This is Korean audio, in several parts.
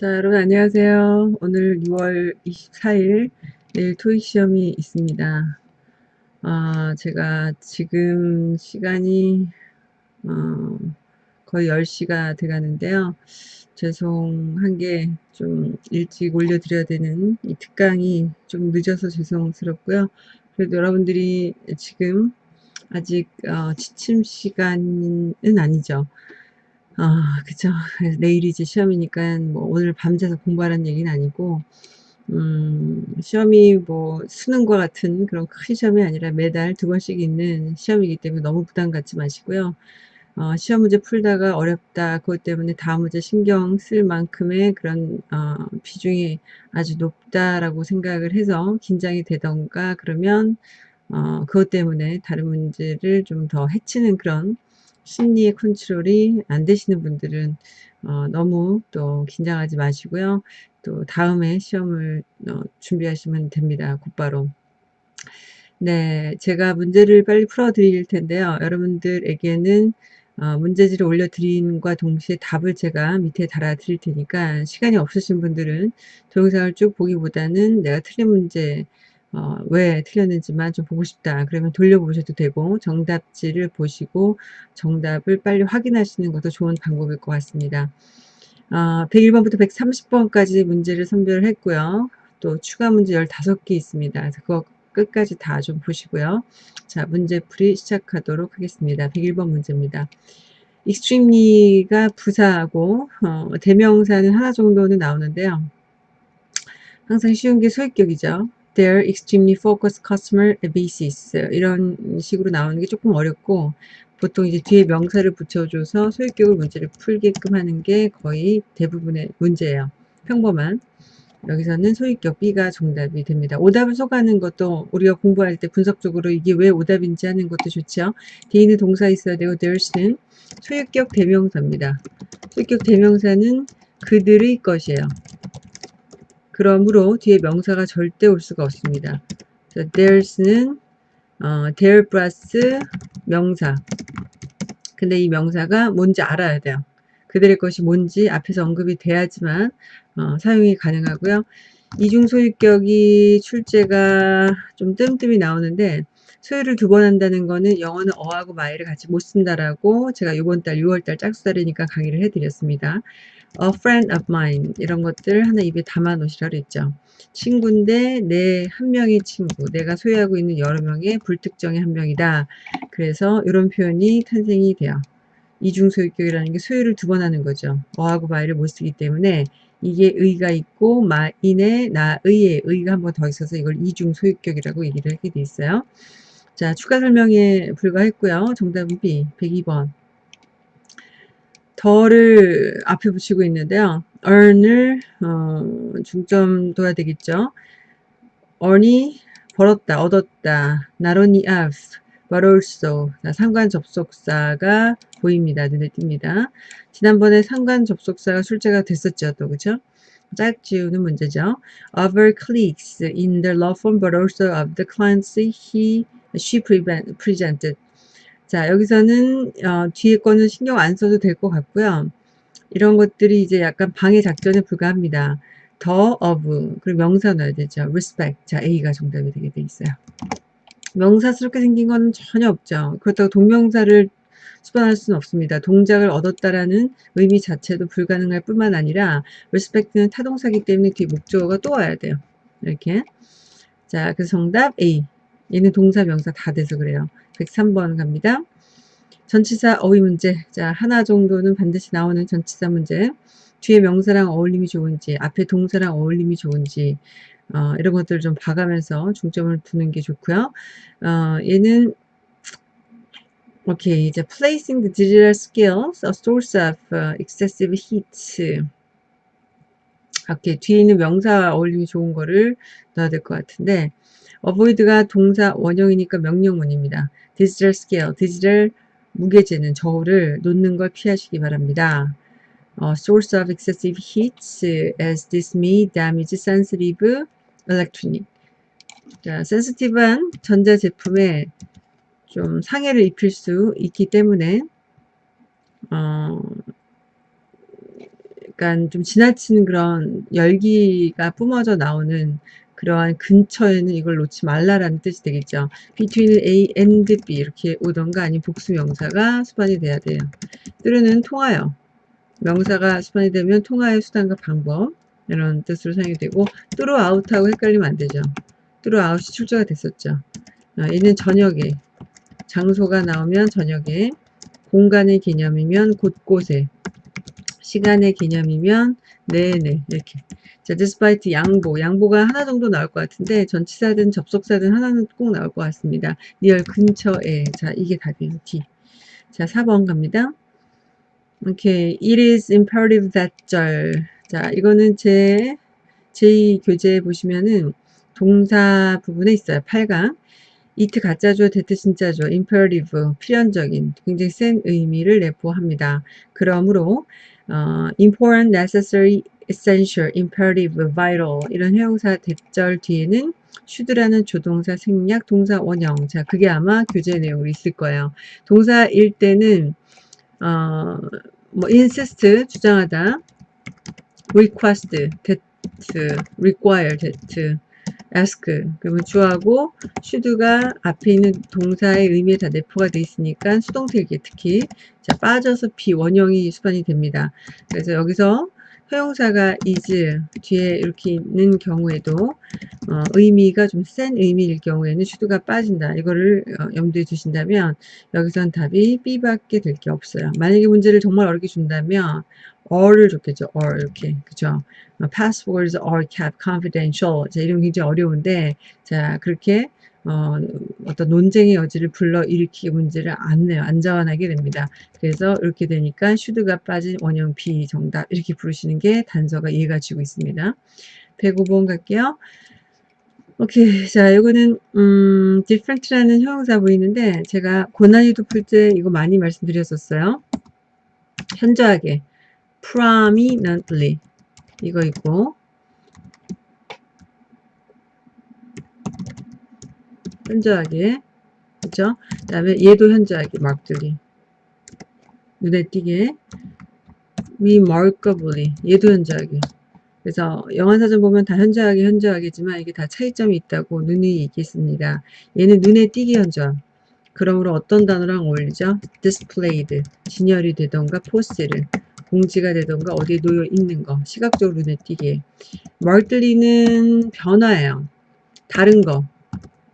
자, 여러분 안녕하세요. 오늘 6월 24일 내일 토익 시험이 있습니다. 아, 제가 지금 시간이 어, 거의 10시가 돼 가는데요. 죄송한 게 좀 일찍 올려드려야 되는 이 특강이 좀 늦어서 죄송스럽고요. 그래도 여러분들이 지금 아직 어, 지침 시간은 아니죠. 아 그쵸. 내일이 이제 시험이니까 뭐 오늘 밤새서 공부하라는 얘기는 아니고 음 시험이 뭐 수능과 같은 그런 큰 시험이 아니라 매달 두 번씩 있는 시험이기 때문에 너무 부담 갖지 마시고요. 어 시험 문제 풀다가 어렵다 그것 때문에 다음 문제 신경 쓸 만큼의 그런 어 비중이 아주 높다라고 생각을 해서 긴장이 되던가 그러면 어 그것 때문에 다른 문제를 좀 더 해치는 그런 심리의 컨트롤이 안 되시는 분들은 어 너무 또 긴장하지 마시고요. 또 다음에 시험을 어 준비하시면 됩니다 곧바로. 네. 제가 문제를 빨리 풀어 드릴 텐데요. 여러분들에게는 어 문제지를 올려 드림과 동시에 답을 제가 밑에 달아 드릴 테니까 시간이 없으신 분들은 동영상을 쭉 보기보다는 내가 틀린 문제 어 왜 틀렸는지만 좀 보고 싶다 그러면 돌려보셔도 되고 정답지를 보시고 정답을 빨리 확인하시는 것도 좋은 방법일 것 같습니다. 어 101 번부터 130 번까지 문제를 선별을 했고요. 또 추가 문제 15개 있습니다. 그거 끝까지 다 좀 보시고요. 자 문제풀이 시작하도록 하겠습니다. 101번 문제입니다. extremely가 부사하고 어 대명사는 하나 정도는 나오는데요. 항상 쉬운 게 소유격이죠. Their extremely focused customer basis 이런 식으로 나오는 게 조금 어렵고 보통 이제 뒤에 명사를 붙여줘서 소유격을 문제를 풀게끔 하는 게 거의 대부분의 문제예요. 평범한 여기서는 소유격 B가 정답이 됩니다. 오답을 속하는 것도 우리가 공부할 때 분석적으로 이게 왜 오답인지 하는 것도 좋죠. 있는 동사 있어야 되고 there's는 소유격 대명사입니다. 소유격 대명사는 그들의 것이에요. 그러므로 뒤에 명사가 절대 올 수가 없습니다. there's는 어, there 플러스 명사. 근데 이 명사가 뭔지 알아야 돼요. 그들의 것이 뭔지 앞에서 언급이 돼야지만 어, 사용이 가능하고요. 이중 소유격이 출제가 좀 뜸뜸이 나오는데 소유를 두 번 한다는 거는 영어는 어하고 마이를 같이 못 쓴다라고 제가 이번 달 6월 달 짝수달이니까 강의를 해드렸습니다. A friend of mine 이런 것들 하나 입에 담아 놓으시라 그랬죠. 친구인데 내 한 명의 친구, 내가 소유하고 있는 여러 명의 불특정의 한 명이다. 그래서 이런 표현이 탄생이 돼요. 이중소유격이라는 게 소유를 두 번 하는 거죠. 어하고 마이를 못 쓰기 때문에 이게 의가 있고 마인의 나의의 의가 한 번 더 있어서 이걸 이중소유격이라고 얘기를 하게 돼 있어요. 자, 추가 설명에 불과했고요. 정답은 B, 102번. 더를 앞에 붙이고 있는데요. earn을 어, 중점 둬야 되겠죠. earn이 벌었다, 얻었다. not only of, but also. 자, 상관 접속사가 보입니다. 눈에 띕니다. 지난번에 상관 접속사가 출제가 됐었죠. 또 그죠? 짝 지우는 문제죠. Over clicks in the law firm, but also of the clients he, she presented. 자, 여기서는 어, 뒤에 거는 신경 안 써도 될 것 같고요. 이런 것들이 이제 약간 방해 작전에 불과합니다. 더 of 그리고 명사 넣어야 되죠. respect. 자, A가 정답이 되게 돼 있어요. 명사스럽게 생긴 건 전혀 없죠. 그렇다고 동명사를 수반할 수는 없습니다. 동작을 얻었다라는 의미 자체도 불가능할 뿐만 아니라 respect는 타동사기 때문에 뒤에 목적어가 또 와야 돼요. 이렇게. 자, 그래서 정답 A. 얘는 동사, 명사 다 돼서 그래요. 103번 갑니다. 전치사 어휘 문제. 자, 하나 정도는 반드시 나오는 전치사 문제. 뒤에 명사랑 어울림이 좋은지, 앞에 동사랑 어울림이 좋은지, 어, 이런 것들을 좀 봐가면서 중점을 두는 게 좋고요. 어, 얘는 오케이, 이제 placing the digital skills a source of uh, excessive heat. 오케이, 뒤에 있는 명사 어울림이 좋은 거를 넣어야 될 것 같은데 avoid가 동사 원형이니까 명령문입니다. digital scale, 디지털 무게재는 저울을 놓는 걸 피하시기 바랍니다. 어, source of excessive heat as this may damage sensitive electronic. 자, sensitive한 전자제품에 좀 상해를 입힐 수 있기 때문에 어, 약간 좀 지나치는 그런 열기가 뿜어져 나오는 그러한 근처에는 이걸 놓지 말라라는 뜻이 되겠죠. between A and B 이렇게 오던가 아니면 복수 명사가 수반이 돼야 돼요. 때로는 통하여 명사가 수반이 되면 통하의 수단과 방법 이런 뜻으로 사용이 되고 throughout하고 헷갈리면 안 되죠. throughout이 출제가 됐었죠. 아, 얘는 저녁에 장소가 나오면 저녁에 공간의 개념이면 곳곳에 시간의 개념이면 네네 이렇게 자 despite 양보 양보가 하나 정도 나올 것 같은데 전치사든 접속사든 하나는 꼭 나올 것 같습니다. near 근처에. 자 이게 답이에요. D. 자 4번 갑니다. 오케이. It is imperative that 절. 자 이거는 제 제2 교재 보시면은 동사 부분에 있어요. 8강. it 가짜죠? 대트 진짜죠? imperative 필연적인 굉장히 센 의미를 내포합니다. 그러므로 어, important, necessary, essential, imperative, vital 이런 형용사 대절 뒤에는 should라는 조동사 생략 동사 원형. 자 그게 아마 교재 내용으로 있을 거예요. 동사일 때는 어, 뭐 insist 주장하다 request that require that ask. 그러면 주하고 should가 앞에 있는 동사의 의미에 다 내포가 되어 있으니까 수동태일기 특히. 자 빠져서 비 원형이 수반이 됩니다. 그래서 여기서 형용사가 is 뒤에 이렇게 있는 경우에도 어, 의미가 좀 센 의미일 경우에는 should가 빠진다. 이거를 어, 염두에 두신다면 여기선 답이 B밖에 될 게 없어요. 만약에 문제를 정말 어렵게 준다면 or를 줬겠죠. or 이렇게 그죠. passwords are kept confidential. 자, 이런 굉장히 어려운데 자 그렇게 어, 어떤 논쟁의 여지를 불러일으키기 문제를 안 내요. 안 자원하게 됩니다. 그래서 이렇게 되니까 should가 빠진 원형 B 정답 이렇게 부르시는 게 단서가 이해가 지고 있습니다. 105번 갈게요. 오케이. 자, 이거는, 음, different라는 형용사 보이는데, 제가 고난이도 풀 때 이거 많이 말씀드렸었어요. 현저하게. prominently. 이거 있고, 현저하게. 그쵸? 그 다음에 얘도 현저하게, markedly. 눈에 띄게. remarkably. 얘도 현저하게. 그래서 영어사전 보면 다 현저하게 현저하겠지만 이게 다 차이점이 있다고 눈이 얘기했습니다. 얘는 눈에 띄게 현저. 그러므로 어떤 단어랑 어울리죠? displayed, 진열이 되던가 포스를, 공지가 되던가 어디에 놓여 있는 거, 시각적으로 눈에 띄게. markedly는 변화예요. 다른 거.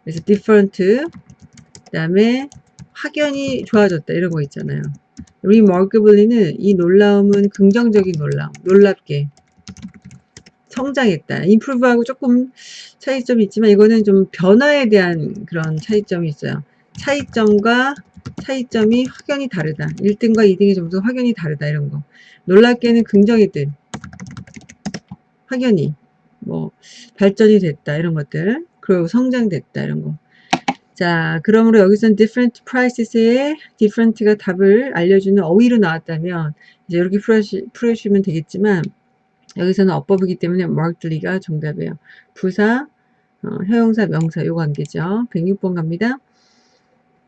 그래서 different, 그 다음에 확연히 좋아졌다 이런 거 있잖아요. remarkably는 이 놀라움은 긍정적인 놀라움, 놀랍게. 성장했다. improve하고 조금 차이점이 있지만 이거는 좀 변화에 대한 그런 차이점이 있어요. 차이점과 차이점이 확연히 다르다. 1등과 2등의 점수 확연히 다르다. 이런 거. 놀랍게는 긍정이 든 확연히 뭐 발전이 됐다. 이런 것들. 그리고 성장됐다. 이런 거. 자, 그러므로 여기서는 different prices의 different가 답을 알려주는 어휘로 나왔다면 이제 이렇게 풀어주시면 되겠지만 여기서는 어법이기 때문에 markedly가 정답이에요. 부사, 어, 형용사, 명사 요 관계죠. 106번 갑니다.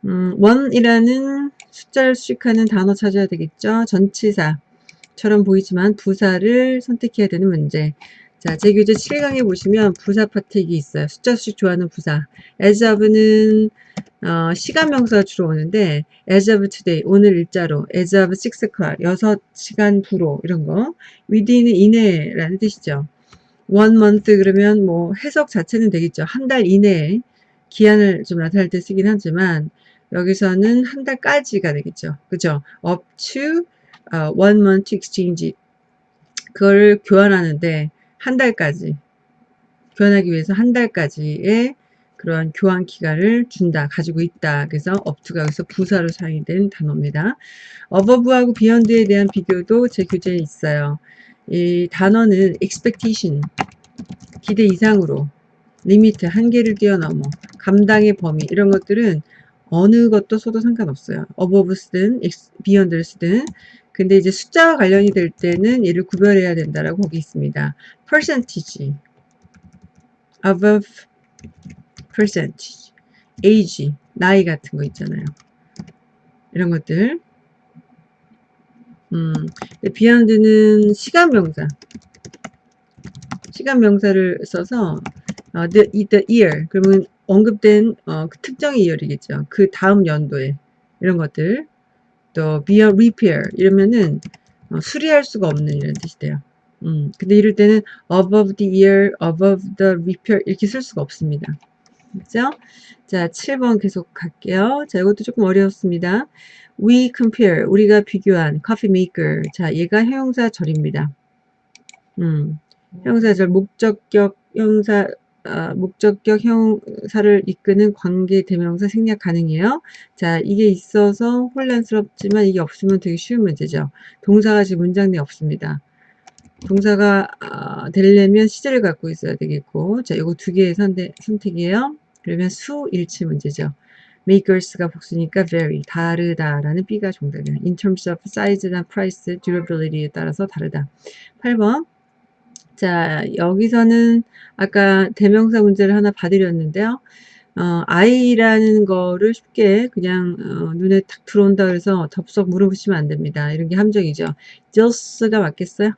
음, 원이라는 숫자를 수식하는 단어 찾아야 되겠죠. 전치사처럼 보이지만 부사를 선택해야 되는 문제. 자, 제 교재 7강에 보시면 부사 파트이 있어요. 숫자 수식 좋아하는 부사. as of는 어, 시간 명사가 주로 오는데 as of today 오늘 일자로 as of 6 o'clock 6시간 부로 이런 거 within은 이내라는 뜻이죠. one month 그러면 뭐 해석 자체는 되겠죠. 한 달 이내에 기한을 좀 나타낼 때 쓰긴 하지만 여기서는 한 달까지가 되겠죠. 그죠? up to uh, one month exchange 그걸 교환하는데 한 달까지 교환하기 위해서 한 달까지의 그러한 교환 기간을 준다, 가지고 있다. 그래서 up to가 여기서 부사로 사용이 된 단어입니다. above하고 beyond에 대한 비교도 제 교재에 있어요. 이 단어는 expectation, 기대 이상으로, limit, 한계를 뛰어넘어, 감당의 범위 이런 것들은 어느 것도 써도 상관없어요. above 쓰든 beyond를 쓰든 근데 이제 숫자와 관련이 될 때는 얘를 구별해야 된다라고 거기 있습니다. percentage, above percentage, age, 나이 같은 거 있잖아요. 이런 것들 음, beyond는 시간 명사. 시간 명사를 써서 어, the, the year 그러면 언급된 어, 그 특정 이열이겠죠. 그 다음 연도에 이런 것들 또 beyond repair 이러면은 어, 수리할 수가 없는 이런 뜻이 돼요. 음, 근데 이럴 때는 above the year, above the repair 이렇게 쓸 수가 없습니다. 그죠? 자, 7번 계속 갈게요. 자, 이것도 조금 어려웠습니다. We compare, 우리가 비교한 coffee maker. 자, 얘가 형용사 절입니다. 음, 형용사 절, 목적격 형사, 아, 목적격 형사를 이끄는 관계 대명사 생략 가능해요. 자, 이게 있어서 혼란스럽지만 이게 없으면 되게 쉬운 문제죠. 동사가 지금 문장 내에 없습니다. 동사가 아, 되려면 시제를 갖고 있어야 되겠고 자 이거 두 개의 선대, 선택이에요 그러면 수 일치 문제죠 makers가 복수니까 very 다르다라는 B가 정답이에요 in terms of size나 price, durability에 따라서 다르다 8번 자 여기서는 아까 대명사 문제를 하나 봐드렸는데요 어, I라는 거를 쉽게 그냥 어, 눈에 탁 들어온다 그래서 덥석 물어보시면 안 됩니다. 이런 게 함정이죠. just가 맞겠어요?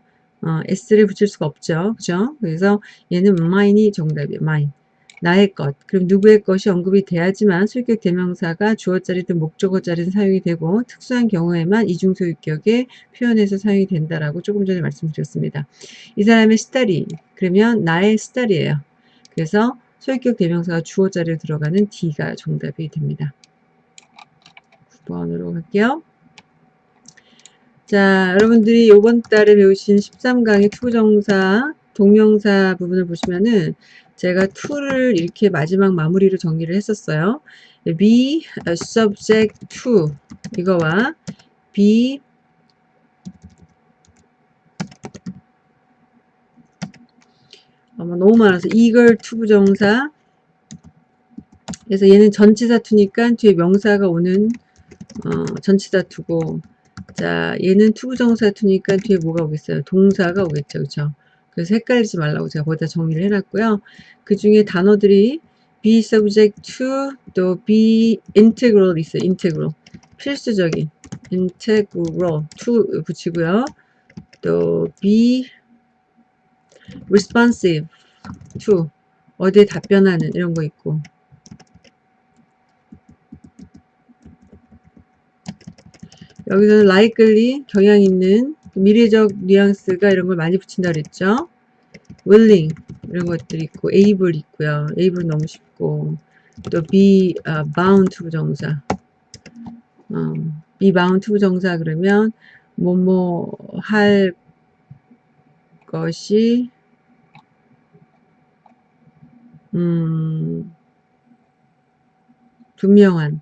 어, s를 붙일 수가 없죠. 그죠? 그래서 얘는 mine이 정답이에요. mine. 나의 것. 그럼 누구의 것이 언급이 돼야지만 수익격 대명사가 주어자리든 목적어자리든 사용이 되고 특수한 경우에만 이중소유격에 표현해서 사용이 된다라고 조금 전에 말씀드렸습니다. 이 사람의 스타리. 그러면 나의 study예요. 그래서 소유격 대명사가 주어자리로 들어가는 D가 정답이 됩니다. 9번으로 갈게요. 자, 여러분들이 이번 달에 배우신 13강의 to부정사, 동명사 부분을 보시면은 제가 to를 이렇게 마지막 마무리로 정리를 했었어요. be subject to 이거와 be 아마 너무 많아서 이걸 to부정사 그래서 얘는 전치사 to니까 뒤에 명사가 오는 어, 전치사 to고 자, 얘는 to부정사 to니까 뒤에 뭐가 오겠어요? 동사가 오겠죠. 그쵸? 그래서 헷갈리지 말라고 제가 거기다 정리를 해놨고요. 그 중에 단어들이 be subject to, 또 be integral 있어요. integral. 필수적인. integral. to 붙이고요. 또 be responsive to. 어디에 답변하는 이런 거 있고. 여기서는 likely 경향 있는 미래적 뉘앙스가 이런 걸 많이 붙인다 그랬죠. willing 이런 것들이 있고 able 있고요. able 너무 쉽고 또 be uh, bound to 부정사 어, be bound to 부정사 그러면 뭐뭐 할 것이 음 분명한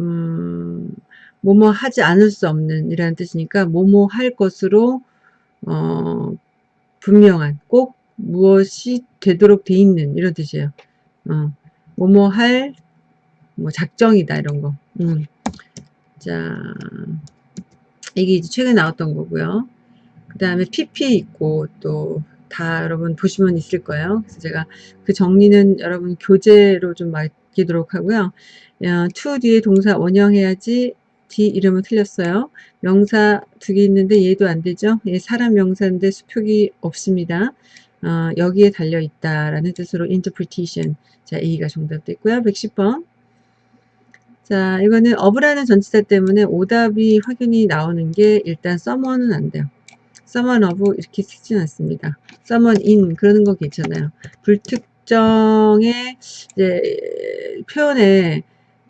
음, 뭐뭐 하지 않을 수 없는 이라는 뜻이니까 뭐뭐 할 것으로 어, 분명한 꼭 무엇이 되도록 돼 있는 이런 뜻이에요. 어, 뭐뭐 할 뭐 작정이다 이런 거. 음. 자, 이게 이제 최근에 나왔던 거고요. 그 다음에 PP 있고 또 다 여러분 보시면 있을 거예요. 그래서 제가 그 정리는 여러분 교재로 좀 맡기도록 하고요. 어, to 뒤에 동사 원형해야지 D 이름은 틀렸어요. 명사 두 개 있는데 얘도 안 되죠. 얘 사람 명사인데 수표기 없습니다. 어, 여기에 달려 있다라는 뜻으로 interpretation. 자, A가 정답됐고요. 110번. 자, 이거는 어브라는 전치사 때문에 오답이 확연히 나오는 게 일단 someone은 안 돼요. someone of 이렇게 쓰진 않습니다. someone in 그러는 거 괜찮아요. 불특정의 이제 표현에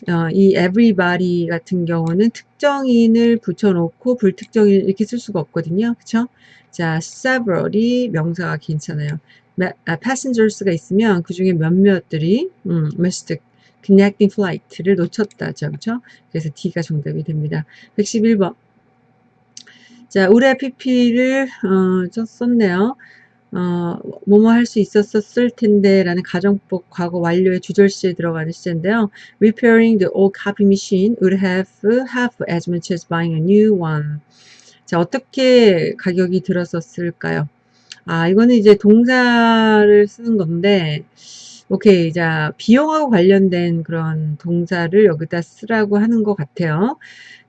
어, 이 everybody 같은 경우는 특정인을 붙여놓고 불특정인 이렇게 쓸 수가 없거든요. 그쵸? 자, several이 명사가 괜찮아요. 아, passengers가 있으면 그 중에 몇몇들이 음, missed connecting flight를 놓쳤다죠. 그쵸? 그래서 D가 정답이 됩니다. 111번. 자, 우리 PP를 어, 썼네요. 어, 뭐뭐 할 수 있었을 텐데 라는 가정법 과거 완료의 주절시에 들어가는 시제인데요. Repairing the old copy machine would have half as much as buying a new one. 자, 어떻게 가격이 들었었을까요? 아, 이거는 이제 동사를 쓰는 건데, 오케이. 자, 비용하고 관련된 그런 동사를 여기다 쓰라고 하는 것 같아요.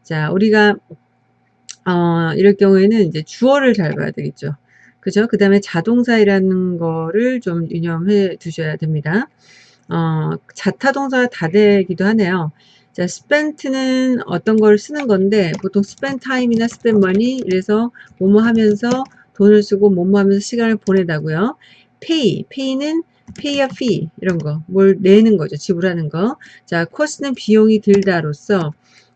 자, 우리가, 어, 이럴 경우에는 이제 주어를 잘 봐야 되겠죠. 그죠? 그 다음에 자동사이라는 거를 좀 유념해 두셔야 됩니다. 어, 자타동사가 다 되기도 하네요. 자, spent는 어떤 걸 쓰는 건데, 보통 spend time이나 spend money, 이래서 뭐뭐 하면서 돈을 쓰고 뭐뭐 하면서 시간을 보내다고요. pay, pay는 pay a fee, 이런 거. 뭘 내는 거죠. 지불하는 거. 자, cost는 비용이 들다로서,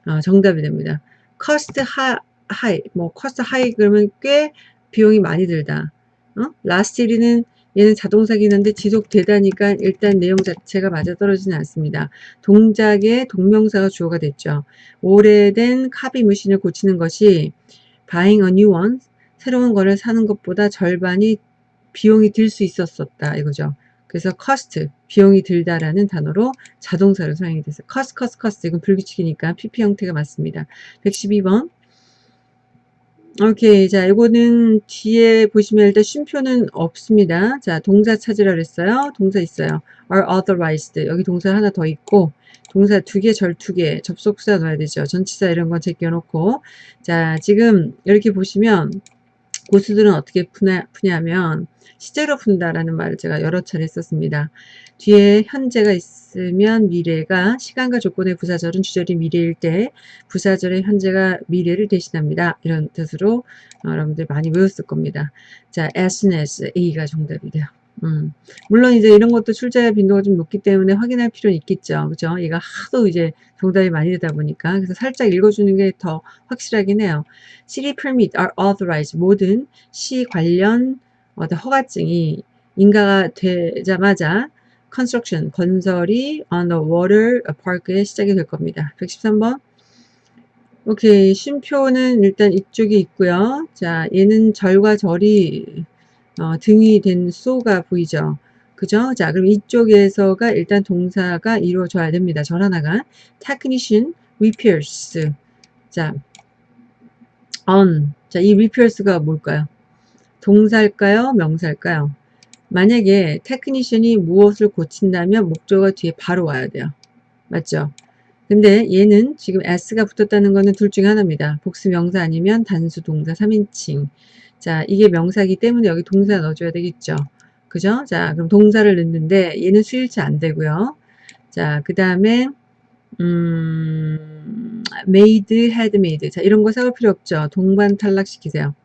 어, 정답이 됩니다. cost high, 뭐, cost high 그러면 꽤 비용이 많이 들다. 어? year는 얘는 자동사긴 한데 지속되다니까 일단 내용 자체가 맞아떨어지는 않습니다. 동작의 동명사가 주어가 됐죠. 오래된 카비 머신을 고치는 것이 buying a new one, 새로운 거를 사는 것보다 절반이 비용이 들 수 있었었다 이거죠. 그래서 cost, 비용이 들다라는 단어로 자동사로 사용이 됐어요. cost, cost, cost 이건 불규칙이니까 PP 형태가 맞습니다. 112번 오케이. 자, 이거는 뒤에 보시면 일단 쉼표는 없습니다. 자, 동사 찾으라 그랬어요. 동사 있어요. are authorized. 여기 동사 하나 더 있고, 동사 두 개, 절 두 개, 접속사 넣어야 되죠. 전치사 이런 건 제껴놓고. 자, 지금 이렇게 보시면, 고수들은 어떻게 푸냐, 푸냐면, 시제로 푼다라는 말을 제가 여러 차례 썼습니다. 뒤에 현재가 있 으면 미래가 시간과 조건의 부사절은 주절이 미래일 때 부사절의 현재가 미래를 대신합니다. 이런 뜻으로 어, 여러분들 많이 외웠을 겁니다. 자, as soon as A가 정답이 돼요. 음. 물론 이제 이런 것도 출제 빈도가 좀 높기 때문에 확인할 필요는 있겠죠. 그죠? 얘가 하도 이제 정답이 많이 되다 보니까. 그래서 살짝 읽어주는 게 더 확실하긴 해요. City permit are authorized. 모든 시 관련 어떤 허가증이 인가가 되자마자 construction, 건설이 on the water park에 시작이 될 겁니다. 113번. 오케이. 쉼표는 일단 이쪽에 있고요. 자, 얘는 절과 절이 어, 등이 된 소가 보이죠. 그죠? 자, 그럼 이쪽에서가 일단 동사가 이루어져야 됩니다. 절 하나가. technician repairs. 자, on. 자, 이 repairs가 뭘까요? 동사일까요? 명사일까요? 만약에 테크니션이 무엇을 고친다면 목적어 뒤에 바로 와야 돼요. 맞죠? 근데 얘는 지금 s가 붙었다는 거는 둘 중에 하나입니다. 복수 명사 아니면 단수 동사 3인칭. 자, 이게 명사기 때문에 여기 동사 넣어줘야 되겠죠. 그죠? 자, 그럼 동사를 넣는데 얘는 수일치 안 되고요. 자, 그 다음에 음, made, had made. 자, 이런 거 사올 필요 없죠. 동반 탈락시키세요.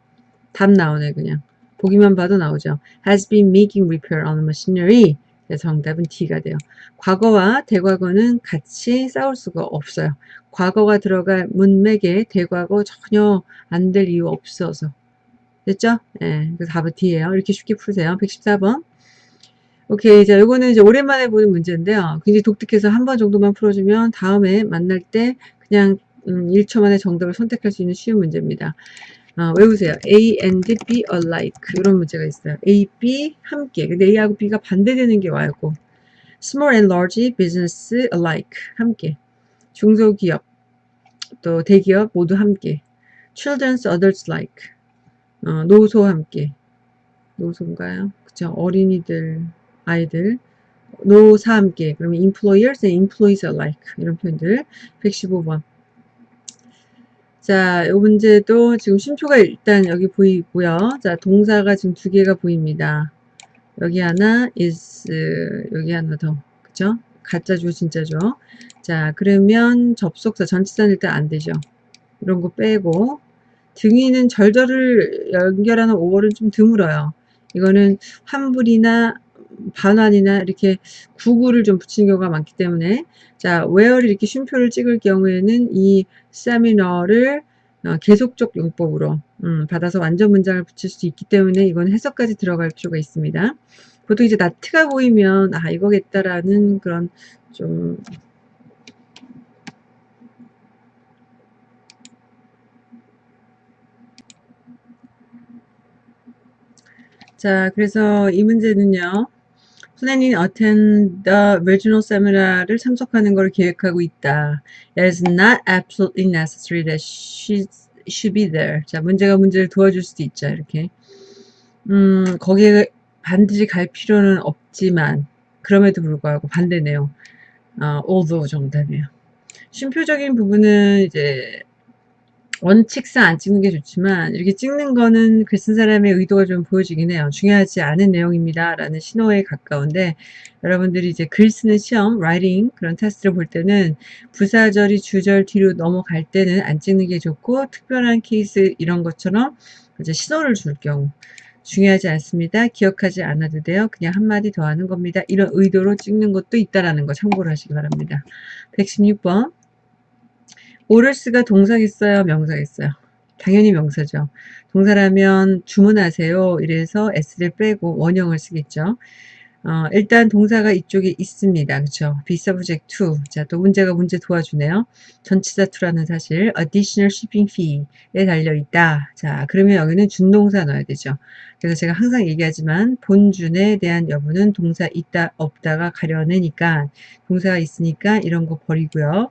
답 나오네, 그냥. 보기만 봐도 나오죠. has been making repair on machinery. 그래서 정답은 D가 돼요. 과거와 대과거는 같이 싸울 수가 없어요. 과거가 들어갈 문맥에 대과거 전혀 안 될 이유 없어서. 됐죠? 예. 네, 답은 D예요. 이렇게 쉽게 푸세요. 114번. 오케이. 자, 요거는 이제 오랜만에 보는 문제인데요. 굉장히 독특해서 한 번 정도만 풀어주면 다음에 만날 때 그냥 음, 1초 만에 정답을 선택할 수 있는 쉬운 문제입니다. 어, 외우세요. A and B alike 이런 문제가 있어요. A, B 함께. 근데 A하고 B가 반대되는 게 와야고 Small and large business alike 함께. 중소기업 또 대기업 모두 함께. Children's adults like 어, 노소 함께. 노소인가요? 그쵸? 어린이들, 아이들. 노사 함께. 그러면 employers and employees alike 이런 표현들. 115번. 자, 이 문제도 지금 쉼표가 일단 여기 보이고요. 자, 동사가 지금 두 개가 보입니다. 여기 하나 is 여기 하나 더 그죠? 가짜죠 진짜죠. 자 그러면 접속사 전치사는 일단 안 되죠. 이런 거 빼고 등위는 절절을 연결하는 5월은 좀 드물어요. 이거는 환불이나 반환이나 이렇게 구구를 좀 붙이는 경우가 많기 때문에 자 where를 이렇게 쉼표를 찍을 경우에는 이 세미너를 어, 계속적 용법으로 음, 받아서 완전 문장을 붙일 수 있기 때문에 이건 해석까지 들어갈 필요가 있습니다. 보통 이제 나트가 보이면 아 이거겠다라는 그런 좀 자, 그래서 이 문제는요. 플래닝 attend the regional seminar를 참석하는 걸 계획하고 있다. It is not absolutely necessary that she should be there. 자, 문제가 문제를 도와줄 수도 있죠. 이렇게. 음, 거기에 반드시 갈 필요는 없지만 그럼에도 불구하고 반대 내용. 어, although 정답이에요. 쉼표적인 부분은 이제 원칙상 안 찍는 게 좋지만 이렇게 찍는 거는 글 쓴 사람의 의도가 좀 보여지긴 해요. 중요하지 않은 내용입니다. 라는 신호에 가까운데 여러분들이 이제 글 쓰는 시험, writing 그런 테스트를 볼 때는 부사절이 주절 뒤로 넘어갈 때는 안 찍는 게 좋고 특별한 케이스 이런 것처럼 이제 신호를 줄 경우 중요하지 않습니다. 기억하지 않아도 돼요. 그냥 한마디 더 하는 겁니다. 이런 의도로 찍는 것도 있다라는 거 참고를 하시기 바랍니다. 116번 오를스가 동사겠어요? 명사겠어요? 당연히 명사죠. 동사라면 주문하세요. 이래서 s를 빼고 원형을 쓰겠죠. 어, 일단 동사가 이쪽에 있습니다. 그렇죠? be subject to. 자, 또 문제가 문제 도와주네요. 전치사 to라는 사실 additional shipping fee에 달려 있다. 자, 그러면 여기는 준동사 넣어야 되죠. 그래서 제가 항상 얘기하지만 본준에 대한 여부는 동사 있다 없다가 가려내니까 동사가 있으니까 이런 거 버리고요.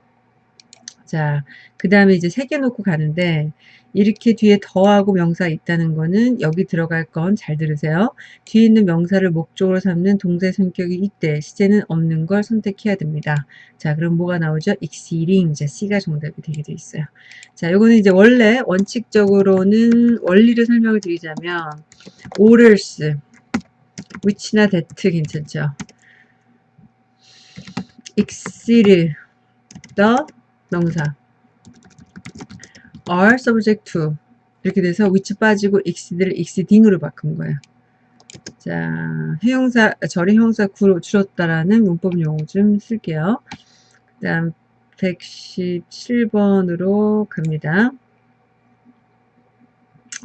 자, 그 다음에 이제 세 개 놓고 가는데 이렇게 뒤에 더하고 명사 있다는 거는 여기 들어갈 건 잘 들으세요. 뒤에 있는 명사를 목적으로 삼는 동사의 성격이 있대. 시제는 없는 걸 선택해야 됩니다. 자, 그럼 뭐가 나오죠? exceeding. 자, C가 정답이 되게 돼 있어요. 자, 요거는 이제 원래 원칙적으로는 원리를 설명을 드리자면 orders, which나 that 괜찮죠? exceed the 명사 are subject to 이렇게 돼서 which 빠지고 exceed를 exceeding으로 바꾼 거예요. 자, 해용사, 절의 형사 구로 줄었다라는 문법 용어 좀 쓸게요. 그 다음 117번으로 갑니다.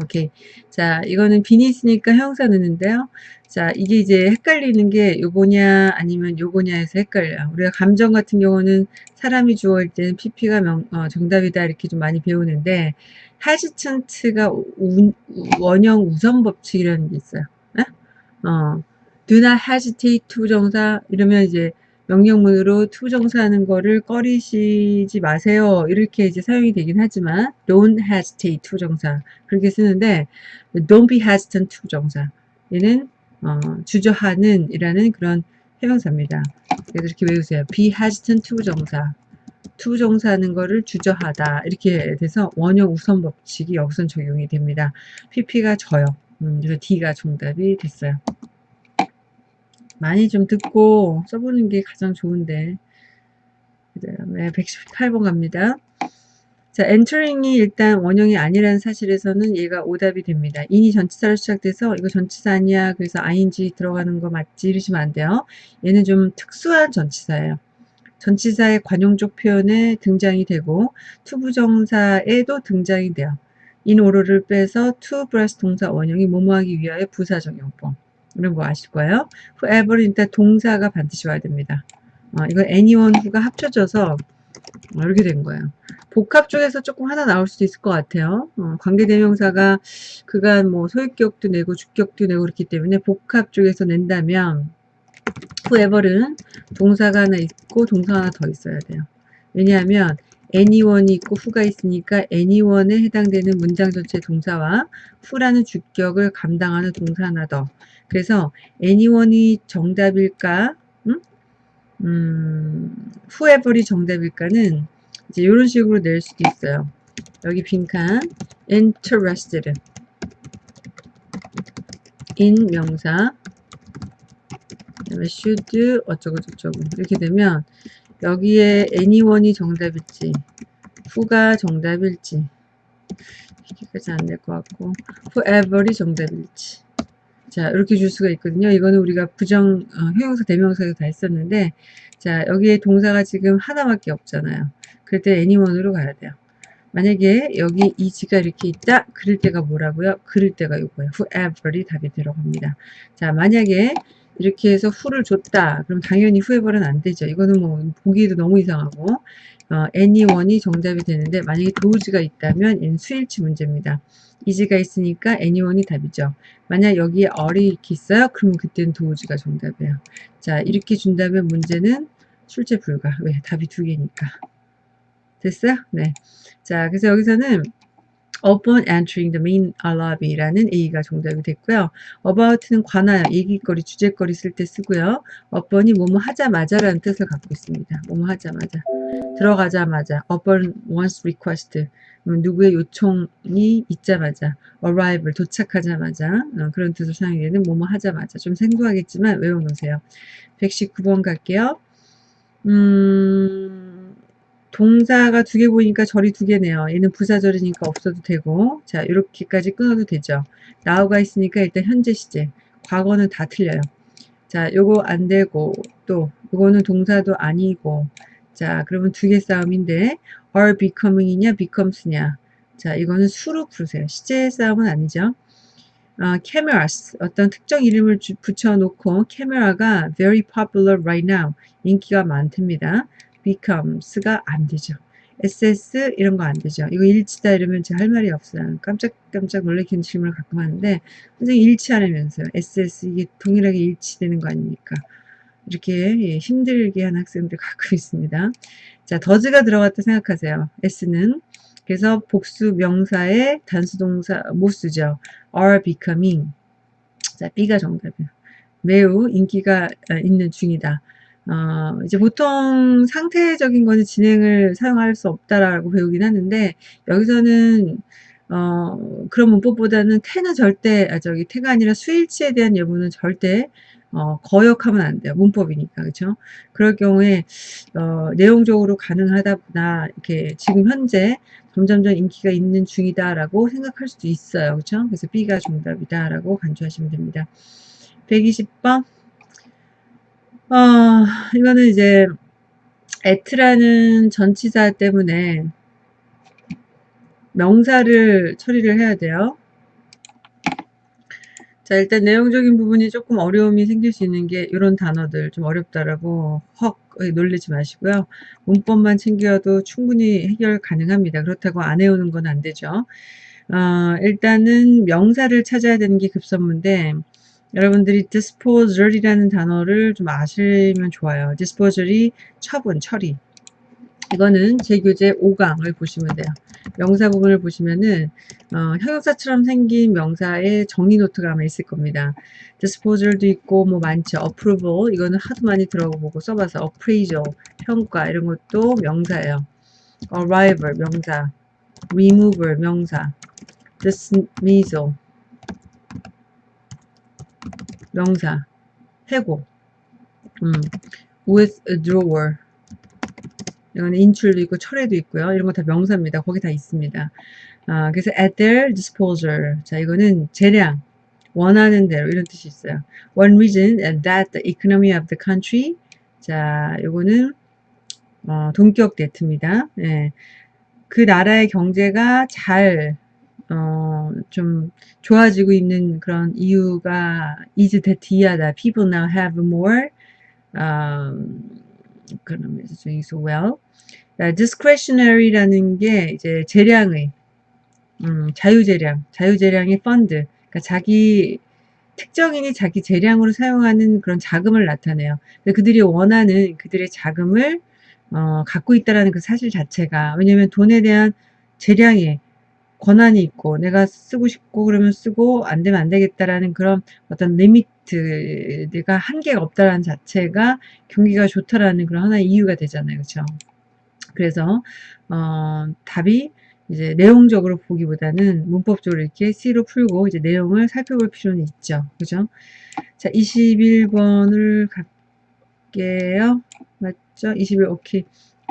오케이. 자, 이거는 빈이 있으니까 형사 넣는데요. 자, 이게 이제 헷갈리는 게 요거냐 아니면 요거냐 해서 헷갈려요. 우리가 감정 같은 경우는 사람이 주어일 때는 PP가 명, 어, 정답이다 이렇게 좀 많이 배우는데 우, 원형 우선 법칙이라는 게 있어요. 에? 어, do not hesitate to 정사 이러면 이제 명령문으로 to 정사하는 거를 꺼리시지 마세요. 이렇게 이제 사용이 되긴 하지만 don't hesitate to 정사 그렇게 쓰는데 don't be hesitant to 정사 얘는 어, 주저하는 이라는 그런 해명사입니다. 그래서 이렇게 외우세요. be hesitant to 정사 to 정사하는 거를 주저하다 이렇게 돼서 원형 우선 법칙이 여기선 적용이 됩니다. pp가 저요. 음, 그래서 D가 정답이 됐어요. 많이 좀 듣고 써보는 게 가장 좋은데 그 다음에 118번 갑니다. 자, entering이 일단 원형이 아니라는 사실에서는 얘가 오답이 됩니다. 인이 전치사로 시작돼서 이거 전치사 아니야. 그래서 ing 들어가는 거 맞지? 이러시면 안 돼요. 얘는 좀 특수한 전치사예요. 전치사의 관용적 표현에 등장이 되고 to부정사에도 등장이 돼요. order를 빼서 to 플러스 동사 원형이 뭐뭐하기 위하여 부사적용법. 이런 거 거예요. whoever 일단 동사가 반드시 와야 됩니다. 어, 이거 anyone who가 합쳐져서 이렇게 된 거예요. 복합 쪽에서 조금 하나 나올 수도 있을 것 같아요. 어, 관계대명사가 그간 뭐 소유격도 내고 주격도 내고 그렇기 때문에 복합 쪽에서 낸다면 whoever는 동사가 하나 있고 동사 하나 더 있어야 돼요. 왜냐하면 anyone이 있고 who가 있으니까 anyone에 해당되는 문장 전체 동사와 who라는 주격을 감당하는 동사 하나 더. 그래서 anyone이 정답일까? 음? 음, whoever이 정답일까는 이제 이런 식으로 낼 수도 있어요. 여기 빈칸 interested in 명사 그다음에 should 어쩌고 저쩌고 이렇게 되면 여기에 anyone이 정답일지 who가 정답일지 이렇게까지 안 될 것 같고 whoever이 정답일지 자 이렇게 줄 수가 있거든요. 이거는 우리가 부정 어, 형용사 대명사에서 다 했었는데 자 여기에 동사가 지금 하나밖에 없잖아요. 그럴 때 anyone으로 가야 돼요. 만약에 여기 이지가 이렇게 있다? 그럴 때가 뭐라고요? 그럴 때가 이거예요. whoever이 답이 들어갑니다. 자 만약에 이렇게 해서 후를 줬다. 그럼 당연히 후에벌은 안 되죠. 이거는 뭐 보기에도 너무 이상하고. 어, anyone이 정답이 되는데 만약에 도우지가 있다면 얘는 수일치 문제입니다. 이지가 있으니까 anyone이 답이죠. 만약 여기에 얼이 있어요. 그러면 그때는 도우지가 정답이에요. 자 이렇게 준다면 문제는 출제 불가. 왜? 답이 두 개니까. 됐어요? 네. 자 그래서 여기서는 upon entering the main lobby라는 A가 정답이 됐고요. about는 관하여, 얘기거리, 주제거리 쓸 때 쓰고요. upon이 뭐뭐 하자마자라는 뜻을 갖고 있습니다. 뭐뭐 하자마자. 들어가자마자 upon one's request 누구의 요청이 있자마자 arrival 도착하자마자 어, 그런 뜻을 사용이 되는 뭐뭐 하자마자 좀 생소하겠지만 외워놓으세요. 119번 갈게요. 음, 동사가 두 개 보니까 절이 두 개네요. 얘는 부사절이니까 없어도 되고 자 이렇게까지 끊어도 되죠. 나우가 있으니까 일단 현재 시제 과거는 다 틀려요. 자 요거 안 되고 또 요거는 동사도 아니고 자 그러면 두 개 싸움인데 are becoming이냐 becomes냐 자 이거는 수로 부르세요. 시제 싸움은 아니죠. 어, cameras 어떤 특정 이름을 주, 붙여놓고 camera가 very popular right now 인기가 많답니다. Becomes가 안 되죠. ss 이런 거 안 되죠. 이거 일치다 이러면 제가 할 말이 없어요. 깜짝깜짝 놀래키는 질문을 가끔 하는데 선생님 일치하려면서요. ss 이게 동일하게 일치되는 거 아닙니까? 이렇게 예, 힘들게 하는 학생들 가끔 있습니다. 자, 더즈가 들어갔다 생각하세요. s는 그래서 복수 명사의 단수 동사 못 쓰죠. are becoming. 자, B가 정답이에요. 매우 인기가 어, 있는 중이다. 어, 이제 보통 상태적인 거는 진행을 사용할 수 없다라고 배우긴 하는데 여기서는 어, 그런 문법보다는 태는 절대 아, 저기 태가 아니라 수일치에 대한 예문은 절대 어, 거역하면 안 돼요. 문법이니까 그렇죠. 그럴 경우에 어, 내용적으로 가능하다 보다 이렇게 지금 현재 점점점 인기가 있는 중이다라고 생각할 수도 있어요. 그렇죠. 그래서 B가 정답이다라고 간주하시면 됩니다. 120번 어, 이거는 이제 at라는 전치사 때문에 명사를 처리를 해야 돼요. 자 일단 내용적인 부분이 조금 어려움이 생길 수 있는 게 이런 단어들 좀 어렵다라고 헉 놀리지 마시고요. 문법만 챙겨도 충분히 해결 가능합니다. 그렇다고 안 해오는 건 안 되죠. 어, 일단은 명사를 찾아야 되는 게 급선무인데 여러분들이 disposal이라는 단어를 좀 아시면 좋아요. disposal이 처분, 처리. 이거는 제 교재 5강을 보시면 돼요. 명사 부분을 보시면은 어, 형용사처럼 생긴 명사의 정리 노트가 아마 있을 겁니다. disposal도 있고 뭐 많죠. approval 이거는 하도 많이 들어보고 써봐서 appraisal 평가 이런 것도 명사예요. arrival 명사, removal 명사, dismissal 명사 해고 음, withdrawer 이거는 인출도 있고 철회도 있고요. 이런 거 다 명사입니다. 거기 다 있습니다. 아, 그래서 at their disposal. 자, 이거는 재량, 원하는 대로 이런 뜻이 있어요. One reason that the economy of the country. 자, 이거는 어, 동격 대트입니다. 예. 그 나라의 경제가 잘 어, 좀 좋아지고 있는 그런 이유가 is that 이하다. People now have more um, economies doing so well. discretionary라는 게 이제 재량의 음, 자유재량, 자유재량의 펀드, 그러니까 자기 특정인이 자기 재량으로 사용하는 그런 자금을 나타내요. 그들이 원하는 그들의 자금을 어, 갖고 있다라는 그 사실 자체가 왜냐하면 돈에 대한 재량의 권한이 있고 내가 쓰고 싶고 그러면 쓰고 안 되면 안 되겠다라는 그런 어떤 리미트가 한계가 없다라는 자체가 경기가 좋다라는 그런 하나의 이유가 되잖아요. 그렇죠? 그래서 어, 답이 이제 내용적으로 보기보다는 문법적으로 이렇게 C로 풀고 이제 내용을 살펴볼 필요는 있죠. 그죠? 자, 21번을 갈게요. 맞죠? 21, 오케이.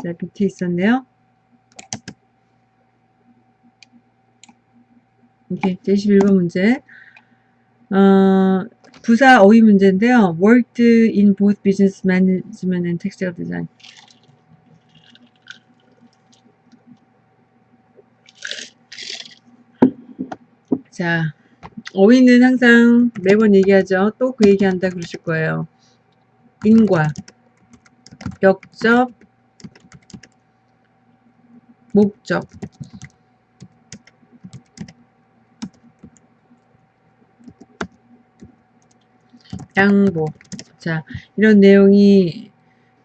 자, 밑에 있었네요. 이렇게 21번 문제. 어, 부사 어휘 문제인데요. worked in both business management and textile design. 자, 어휘는 항상 매번 얘기하죠. 또 그 얘기한다 그러실 거예요. 인과, 역적, 목적. 양보. 자, 이런 내용이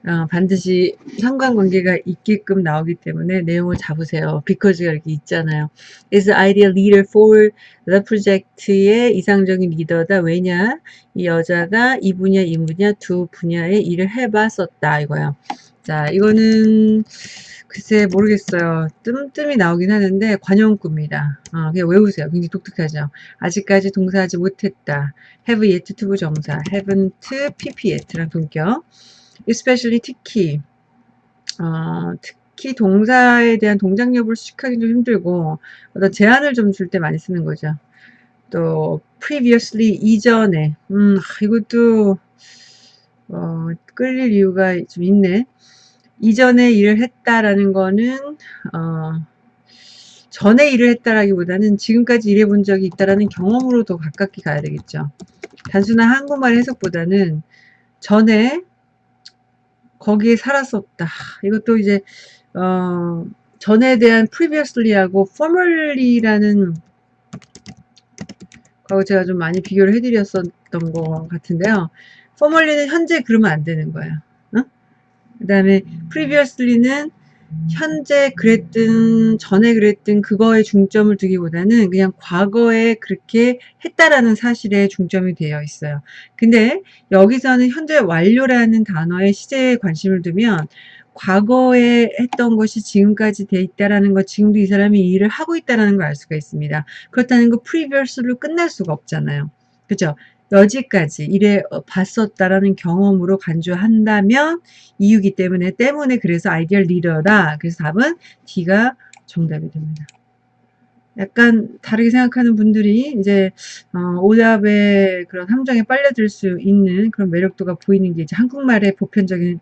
어, 반드시 상관관계가 있게끔 나오기 때문에 내용을 잡으세요. because가 이렇게 있잖아요. is ideal leader for the project의 이상적인 리더다. 왜냐? 이 여자가 이 분야, 이 분야 두 분야의 일을 해봤었다. 이거요. 자, 이거는 글쎄 모르겠어요. 뜸뜸이 나오긴 하는데 관용구입니다. 어, 그냥 외우세요. 굉장히 독특하죠. 아직까지 동사하지 못했다. have yet to 부정사, haven't pp yet랑 동격. especially 특히 어, 특히 동사에 대한 동작 여부를 수식하기 좀 힘들고 어떤 제한을 좀 줄 때 많이 쓰는 거죠. 또 previously 이전에 음 이것도 어, 끌릴 이유가 좀 있네. 이전에 일을 했다라는 거는 어, 전에 일을 했다라기보다는 지금까지 일해본 적이 있다라는 경험으로 더 가깝게 가야 되겠죠. 단순한 한국말 해석보다는 전에 거기에 살았었다. 이것도 이제 어, 전에 대한 previously하고 formerly라는 거하고 제가 좀 많이 비교를 해드렸었던 것 같은데요. formerly는 현재 그러면 안 되는 거예요. 그 다음에 previously는 현재 그랬든 전에 그랬든 그거에 중점을 두기보다는 그냥 과거에 그렇게 했다라는 사실에 중점이 되어 있어요. 근데 여기서는 현재 완료라는 단어의 시제에 관심을 두면 과거에 했던 것이 지금까지 돼 있다라는 것, 지금도 이 사람이 일을 하고 있다라는 걸 알 수가 있습니다. 그렇다는 거 previous로 끝날 수가 없잖아요. 그죠? 여지까지 이래 어, 봤었다라는 경험으로 간주한다면 이유기 때문에 때문에 그래서 ideal leader다. 그래서 답은 D가 정답이 됩니다. 약간 다르게 생각하는 분들이 이제 어, 오답의 그런 함정에 빨려들 수 있는 그런 매력도가 보이는 게 이제 한국말의 보편적인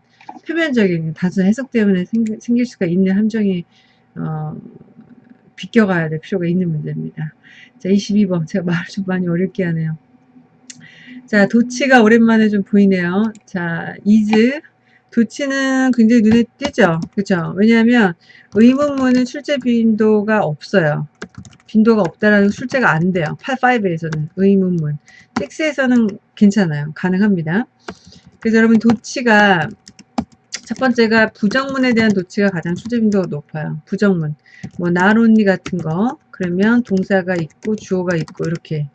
표면적인 단순 해석 때문에 생, 생길 수가 있는 함정이 어, 비껴가야 될 필요가 있는 문제입니다. 자 22번 제가 말을 좀 많이 어렵게 하네요. 자, 도치가 오랜만에 좀 보이네요. 자, 이즈. 도치는 굉장히 눈에 띄죠? 그죠? 왜냐하면 의문문은 출제 빈도가 없어요. 빈도가 없다라는 출제가 안 돼요. 8.5에서는 의문문. 6에서는 괜찮아요. 가능합니다. 그래서 여러분 도치가 첫 번째가 부정문에 대한 도치가 가장 출제 빈도가 높아요. 부정문. 뭐 나론니 같은 거 그러면 동사가 있고 주어가 있고 이렇게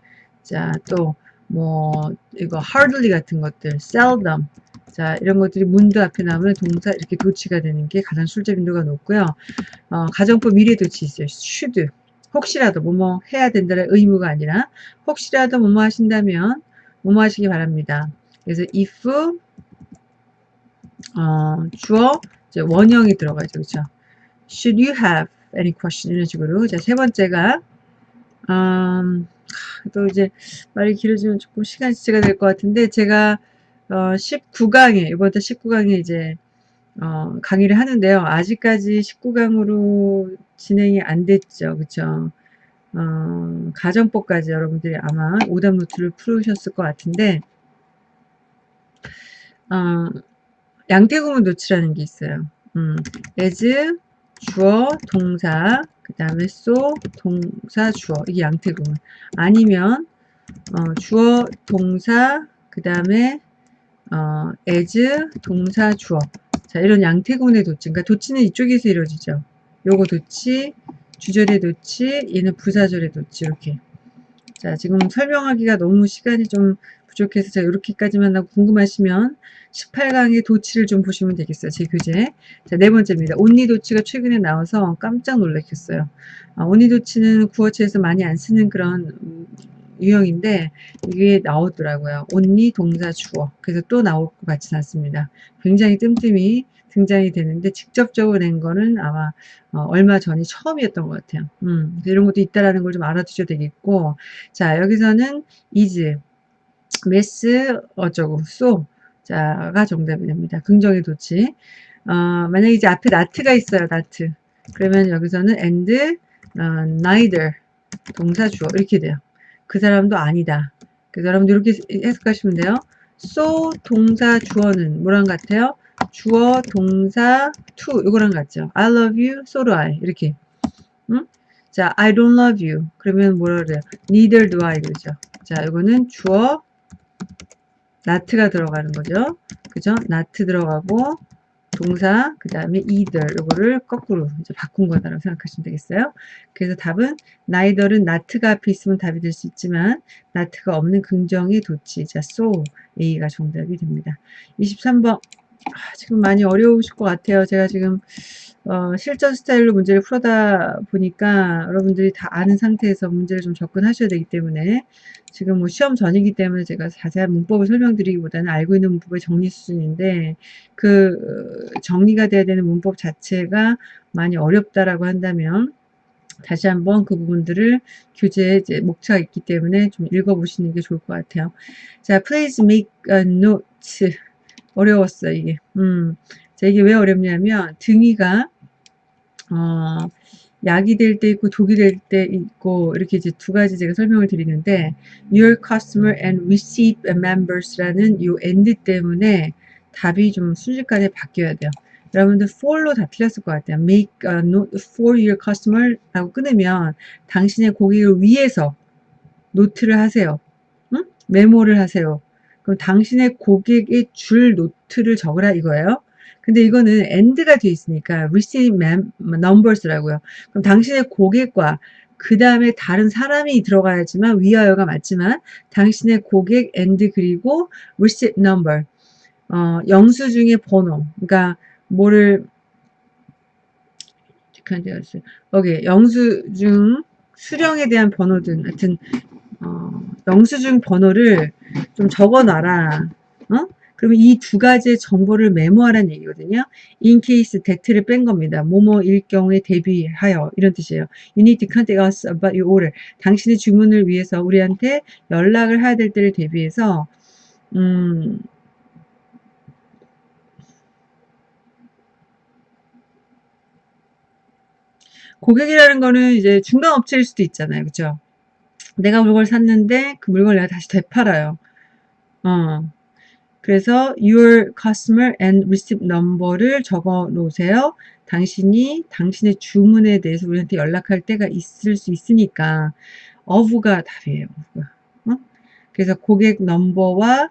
자 또 뭐 이거 hardly 같은 것들, seldom 자 이런 것들이 문도 앞에 나오면 동사 이렇게 도치가 되는 게 가장 술제 빈도가 높고요. 어, 가정법 미래 도치 있어요. should 혹시라도 뭐뭐 해야 된다는 의무가 아니라 혹시라도 뭐뭐 하신다면 뭐뭐 하시기 바랍니다. 그래서 if 어, 주어 원형이 들어가죠. 그렇죠? Should you have any question 이런 식으로 자 세 번째가 음, 또 이제 말이 길어지면 조금 시간 지체가 될 것 같은데 제가 어 19강에 이번에 19강에 이제 어 강의를 하는데요. 아직까지 19강으로 진행이 안 됐죠. 그쵸? 어 가정법까지 여러분들이 아마 오답 노트를 풀으셨을 것 같은데 어 양태구문 노치라는 게 있어요. 음, as 주어, 동사, 그 다음에 소, 동사, 주어. 이게 양태구문. 아니면 어, 주어, 동사, 그 다음에 어, as, 동사, 주어. 자 이런 양태구문의 도치. 그러니까 도치는 이쪽에서 이루어지죠. 요거 도치, 주절의 도치, 얘는 부사절의 도치. 이렇게. 자 지금 설명하기가 너무 시간이 좀 부족해서 제가 이렇게까지만 하고 궁금하시면 18강의 도치를 좀 보시면 되겠어요. 제 교재. 자, 네 번째입니다. 온니 도치가 최근에 나와서 깜짝 놀랐겠어요. 아, 온니 도치는 구어체에서 많이 안 쓰는 그런 유형인데 이게 나오더라고요. 온니 동사 주어. 그래서 또 나올 것 같지는 않습니다. 굉장히 뜸뜸이 등장이 되는데 직접적으로 낸 거는 아마 어, 얼마 전이 처음이었던 것 같아요. 음, 이런 것도 있다라는 걸 좀 알아두셔도 되겠고 자 여기서는 is 메스 어쩌고 소 자가 정답이 됩니다. 긍정의 도치. 어, 만약에 이제 앞에 나트가 있어요. 나트. 그러면 여기서는 and, 어, neither 동사 주어 이렇게 돼요. 그 사람도 아니다. 그래서 여러분들 이렇게 해석하시면 돼요. so 동사 주어는 뭐랑 같아요? 주어 동사 to 이거랑 같죠. I love you, so do I 이렇게. 응? 자, I don't love you. 그러면 뭐라 그래요? Neither do I 그러죠. 자, 이거는 주어 나트가 들어가는 거죠. 그죠? 나트 들어가고 동사 그 다음에 either 요거를 거꾸로 이제 바꾼 거다라고 생각하시면 되겠어요. 그래서 답은 neither은 not가 앞에 있으면 답이 될 수 있지만 not가 없는 긍정의 도치 자 so A가 정답이 됩니다. 23번 아, 지금 많이 어려우실 것 같아요. 제가 지금 어, 실전 스타일로 문제를 풀어다 보니까 여러분들이 다 아는 상태에서 문제를 좀 접근하셔야 되기 때문에 지금 뭐 시험 전이기 때문에 제가 자세한 문법을 설명드리기보다는 알고 있는 문법의 정리 수준인데 그 정리가 돼야 되는 문법 자체가 많이 어렵다라고 한다면 다시 한번 그 부분들을 교재에 이제 목차가 있기 때문에 좀 읽어보시는 게 좋을 것 같아요. 자, please make a note. 어려웠어, 이게. 음. 자, 이게 왜 어렵냐면, 등이가, 어, 약이 될 때 있고 독이 될 때 있고 이렇게 이제 두 가지 제가 설명을 드리는데 your customer and receive members라는 요 end 때문에 답이 좀 순식간에 바뀌어야 돼요. 여러분들 for로 다 틀렸을 것 같아요. make a note for your customer 라고 끊으면 당신의 고객을 위해서 노트를 하세요. 응? 메모를 하세요. 그럼 당신의 고객의 줄 노트를 적으라 이거예요. 근데 이거는 end가 되어 있으니까 receive numbers라고요. 그럼 당신의 고객과 그 다음에 다른 사람이 들어가야지만 위하여가 맞지만 당신의 고객 and 그리고 receipt number 어, 영수증의 번호 그러니까 뭐를 여기 영수증 수령에 대한 번호든 하여튼 어, 영수증 번호를 좀 적어놔라 어? 그러면 이 두 가지의 정보를 메모하라는 얘기거든요. in case that를 뺀 겁니다. 뭐뭐일 경우에 대비하여 이런 뜻이에요. You need to contact us about your order. 당신의 주문을 위해서 우리한테 연락을 해야 될 때를 대비해서 음, 고객이라는 거는 이제 중간 업체일 수도 있잖아요. 그죠? 내가 물건을 샀는데 그 물건을 내가 다시 되팔아요. 어. 그래서 your customer and receipt number를 적어 놓으세요. 당신이 당신의 주문에 대해서 우리한테 연락할 때가 있을 수 있으니까 of가 답이에요. 어? 그래서 고객 넘버와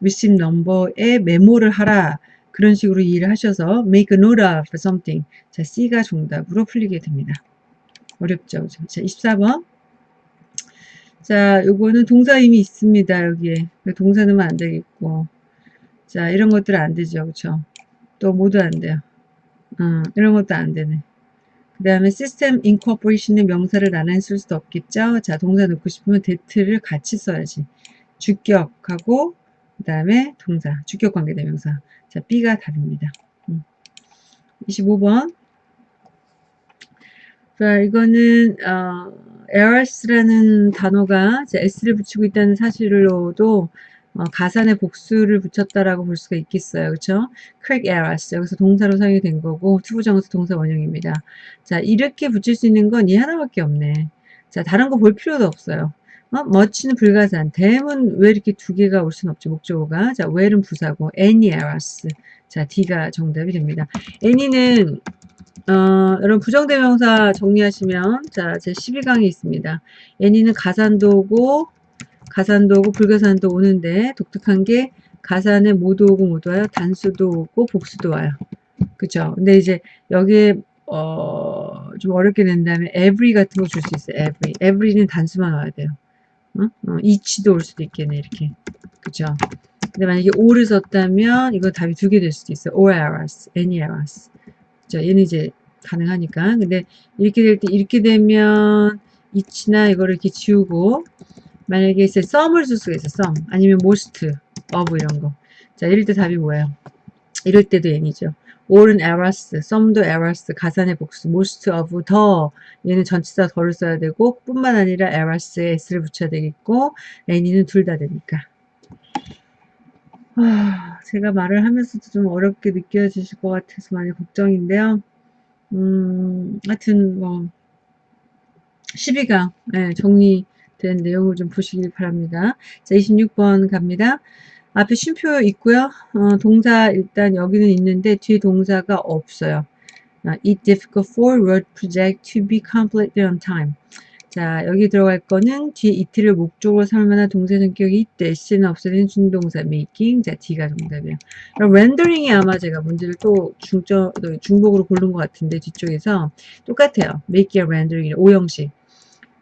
receipt 넘버에 메모를 하라. 그런 식으로 이해를 하셔서 make a note of something. 자, C가 정답으로 풀리게 됩니다. 어렵죠. 자, 24번. 자, 요거는 동사 이미 있습니다. 여기에. 동사 넣으면 안 되겠고. 자, 이런 것들은 안 되죠. 그쵸? 또 모두 안 돼요. 어, 이런 것도 안 되네. 그 다음에 시스템 incorporation의 명사를 나란히 쓸 수도 없겠죠. 자, 동사 넣고 싶으면 that를 같이 써야지. 주격하고 그 다음에 동사, 주격 관계대명사. 자, B가 답입니다. 음. 25번. 자, 이거는 어, errors라는 단어가 s를 붙이고 있다는 사실로도 어, 가산의 복수를 붙였다라고 볼 수가 있겠어요. 그렇죠? correct errors. 여기서 동사로 사용이 된 거고 투부정사 동사 원형입니다. 자, 이렇게 붙일 수 있는 건 이 하나밖에 없네. 자, 다른 거 볼 필요도 없어요. 어? much는 불가산. 대문 왜 이렇게 두 개가 올 수는 없죠. 목적어가. 자, where는 부사고 any errors. 자, D가 정답이 됩니다. any는 어, 여러분 부정대명사 정리하시면 자, 제 12강이 있습니다. any는 가산도고 가산도 오고 불가산도 오는데 독특한 게 가산에 모두 오고 모두 와요. 단수도 오고 복수도 와요. 그죠? 근데 이제 여기에 어, 좀 어렵게 낸다면 every 같은 거 줄 수 있어요. every. every는 단수만 와야 돼요. 어? 어, each도 올 수도 있겠네. 이렇게. 그죠? 근데 만약에 all을 썼다면 이거 답이 두 개 될 수도 있어요. all errors, any errors. 그죠? 얘는 이제 가능하니까. 근데 이렇게 될 때 이렇게 되면 each나 이거를 이렇게 지우고 만약에 이제 썸을 쓸 수가 있어 썸 아니면 most of 이런 거. 자 이럴 때 답이 뭐예요? 이럴 때도 n이죠. all은 errors, some도 errors, 가산의 복수, most of 더 얘는 전치사 더를 써야 되고 뿐만 아니라 errors에 s를 붙여야 되겠고 n이는 둘 다 되니까. 아, 제가 말을 하면서도 좀 어렵게 느껴지실 것 같아서 많이 걱정인데요. 음, 하여튼 뭐 12강 네, 정리 된 내용을 좀 보시길 바랍니다. 자, 26번 갑니다. 앞에 쉼표 있고요. 어, 동사 일단 여기는 있는데 뒤에 동사가 없어요. It's difficult for road project to be completed on time. 자, 여기 들어갈 거는 뒤에 이틀을 목적으로 삼을 만한 동사 성격이 있대. C는 없어진 준동사 making. 자, D가 정답이에요. 그럼 렌더링이 아마 제가 문제를 또 중점, 중복으로 고른 것 같은데 뒤쪽에서 똑같아요. make a rendering. 오형식.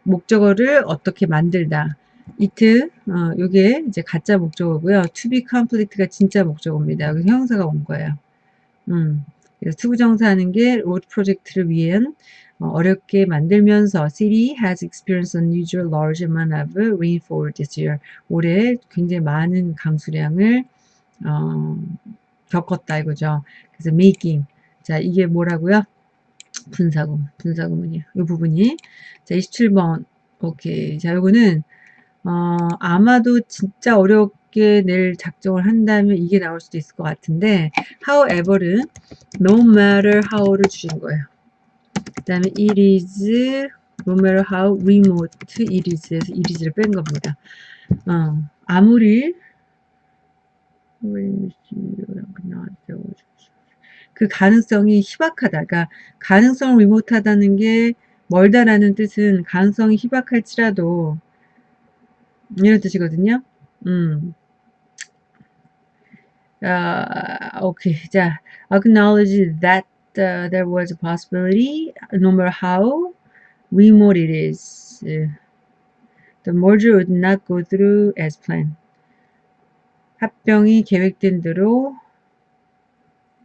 목적어를 어떻게 만들다. it, 어, 요게 이제 가짜 목적어고요. to be complete가 진짜 목적어입니다. 여기 형사가 온 거예요. 음. 그래서 투부정사 하는 게 road project를 위한 어, 어렵게 만들면서 City has experienced unusual large amount of rainfall this year. 올해 굉장히 많은 강수량을 어, 겪었다 이거죠. 그래서 making. 자, 이게 뭐라고요? 분사구, 분사구문이요. 이 부분이. 자, 27번. 오케이. 자, 요거는, 어, 아마도 진짜 어렵게 낼 작정을 한다면 이게 나올 수도 있을 것 같은데, however는 no matter how를 주신 거예요. 그 다음에 it is no matter how remote it is에서 it is를 뺀 겁니다. 어, 아무리 그 가능성이 희박하다. 그러니까 가능성을 리모트하다는 게 멀다라는 뜻은 가능성이 희박할지라도 이런 뜻이거든요. 음. 아, 오케이. 자, acknowledge that uh, there was a possibility, no matter how remote it is, uh, the merger would not go through as planned. 합병이 계획된 대로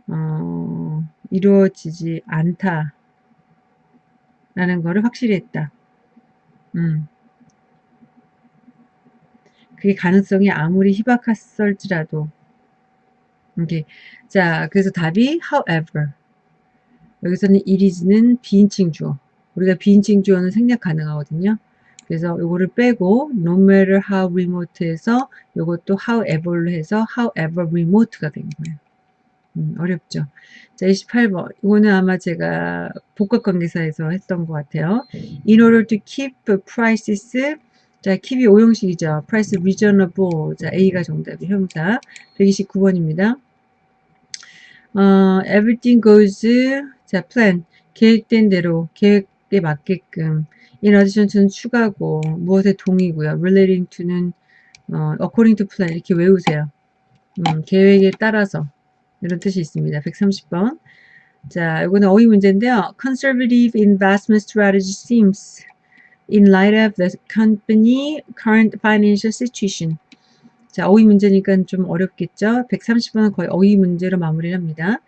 어, 이루어지지 않다. 라는 거를 확실히 했다. 음. 그게 가능성이 아무리 희박했을지라도. 이게 자, 그래서 답이 however. 여기서는 is는 비인칭 주어. 우리가 비인칭 주어는 생략 가능하거든요. 그래서 요거를 빼고 no matter how remote에서 요것도 however로 해서 however remote가 된 거예요. 음, 어렵죠. 자, 28번. 이거는 아마 제가 복합관계사에서 했던 것 같아요. In order to keep prices 자, keep이 오형식이죠. price reasonable. 자, A가 정답이 형사. 129번입니다. 어, everything goes 자, plan. 계획된 대로, 계획에 맞게끔. in addition to는 추가고, 무엇에 동이고요. relating to는 어, according to plan. 이렇게 외우세요. 음, 계획에 따라서. 이런 뜻이 있습니다. 130번. 자, 이거는 어휘 문제인데요. Conservative investment strategy seems in light of the company current financial situation. 자, 어휘 문제니까 좀 어렵겠죠? 130번은 거의 어휘 문제로 마무리를 합니다.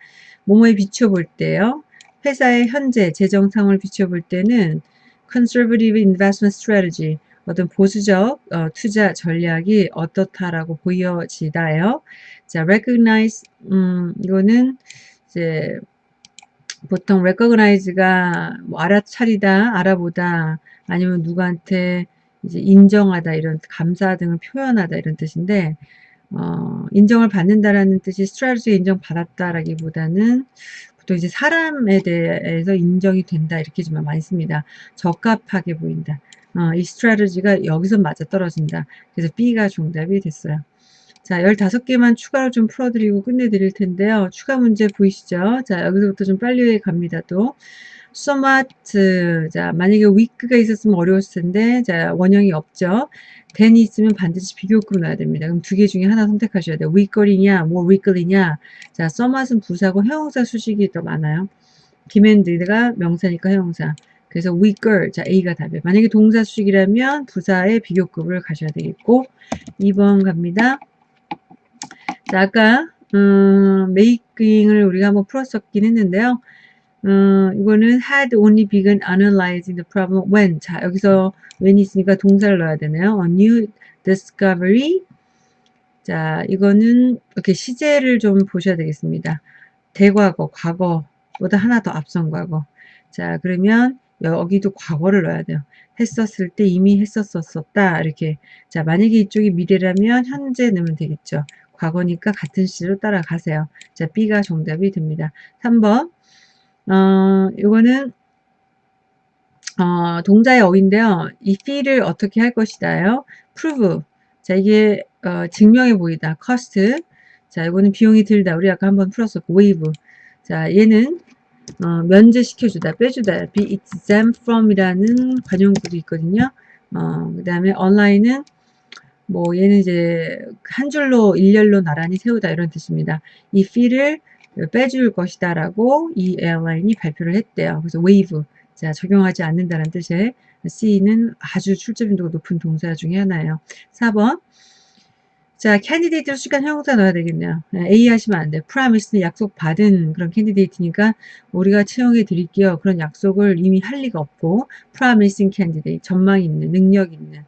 뭐뭐에 비춰볼 때요. 회사의 현재 재정 상황을 비춰볼 때는 conservative investment strategy, 어떤 보수적 어, 투자 전략이 어떻다라고 보여지다요. 자, recognize, 음, 이거는 이제 보통 recognize가 뭐 알아차리다, 알아보다, 아니면 누구한테 이제 인정하다, 이런 감사 등을 표현하다 이런 뜻인데, 어, 인정을 받는다라는 뜻이 스트라테지 인정받았다라기보다는 보통 이제 사람에 대해서 인정이 된다 이렇게 좀 많이 씁니다. 적합하게 보인다. 어, 이 스트래티지가 여기서 맞아 떨어진다. 그래서 B가 정답이 됐어요. 자, 15개만 추가로 좀 풀어드리고 끝내드릴 텐데요. 추가 문제 보이시죠? 자, 여기서부터 좀 빨리 갑니다, 또. 소마트. 자, 만약에 위크가 있었으면 어려웠을 텐데, 자, 원형이 없죠? 댄이 있으면 반드시 비교급을 넣어야 됩니다. 그럼 두 개 중에 하나 선택하셔야 돼요. 위거리냐, 뭐 위클리냐. 자, 써맛은 부사고 형용사 수식이 더 많아요. 김앤드가 명사니까 형용사. 그래서 weaker, 자 A가 답이에요. 만약에 동사 수식이라면 부사의 비교급을 가셔야 되겠고 2번 갑니다. 자 아까 음, making을 우리가 한번 풀었었긴 했는데요. 음, 이거는 had only begun analyzing the problem when 자 여기서 when이 있으니까 동사를 넣어야 되네요. A new discovery 자 이거는 이렇게 시제를 좀 보셔야 되겠습니다. 대과거, 과거보다 하나 더 앞선 과거 자 그러면 여기도 과거를 넣어야 돼요. 했었을 때 이미 했었었다 이렇게 자 만약에 이쪽이 미래라면 현재 넣으면 되겠죠. 과거니까 같은 시로 따라가세요. 자 B가 정답이 됩니다. 3번 어 이거는 어, 동자의 어인데요. 이 fe를 어떻게 할 것이다요. prove 자 이게 어, 증명해 보이다. cost 자 이거는 비용이 들다. 우리 아까 한번 풀었었고 wave 자 얘는 어, 면제시켜주다, 빼주다, be exempt from이라는 관용구도 있거든요. 어, 그 다음에 align은 뭐 얘는 이제 한 줄로 일렬로 나란히 세우다 이런 뜻입니다. 이 fee를 빼줄 것이다 라고 이 airline이 발표를 했대요. 그래서 waive, 자 적용하지 않는다는 뜻의 C는 아주 출제 빈도가 높은 동사 중에 하나예요. 4번 자, candidate로 시간 형용사 넣어야 되겠네요. A 하시면 안 돼. promised는 약속 받은 그런 candidate니까 우리가 채용해 드릴게요. 그런 약속을 이미 할 리가 없고 promising candidate, 전망 있는, 능력 있는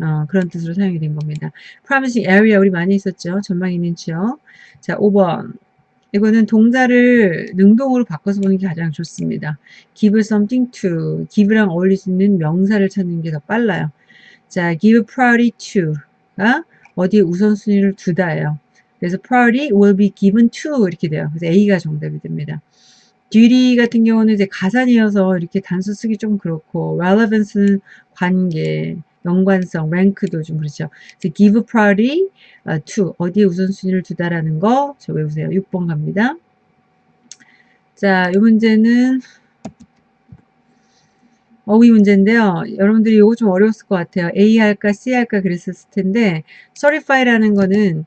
어, 그런 뜻으로 사용이 된 겁니다. promising area 우리 많이 있었죠. 전망 있는 지역. 자, 5번. 이거는 동사를 능동으로 바꿔서 보는 게 가장 좋습니다. give something to, give랑 어울릴 수 있는 명사를 찾는 게 더 빨라요. 자, give priority to가 어디에 우선순위를 두다예요. 그래서 priority will be given to 이렇게 돼요. 그래서 A가 정답이 됩니다. duty 같은 경우는 이제 가산이어서 이렇게 단수 쓰기 좀 그렇고 relevance는 관계, 연관성, rank도 좀 그렇죠. 그래서 give priority to 어디에 우선순위를 두다라는 거 저 외우세요. 6번 갑니다. 자, 이 문제는 어휘 문제인데요. 여러분들이 이거 좀 어려웠을 것 같아요. A 할까 C 할까 그랬었을 텐데 certify라는 거는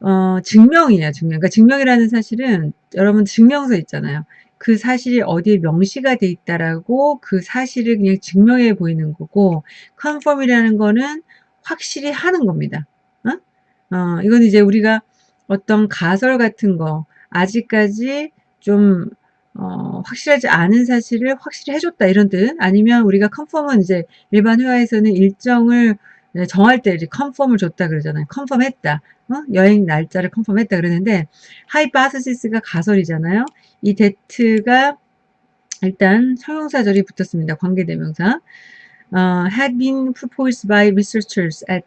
어, 증명이에요. 증명. 그러니까 증명이라는 사실은 여러분 증명서 있잖아요. 그 사실이 어디에 명시가 돼 있다라고 그 사실을 그냥 증명해 보이는 거고 confirm이라는 거는 확실히 하는 겁니다. 어? 어, 이건 이제 우리가 어떤 가설 같은 거 아직까지 좀 어, 확실하지 않은 사실을 확실히 해줬다 이런 뜻 아니면 우리가 confirm은 이제 일반 회화에서는 일정을 정할 때 이제 confirm을 줬다 그러잖아요. confirm했다. 어? 여행 날짜를 confirm했다 그러는데 하이파스시스가 가설이잖아요. 이 데트가 일단 형용사절이 붙었습니다. 관계대명사. 어, had been proposed by researchers at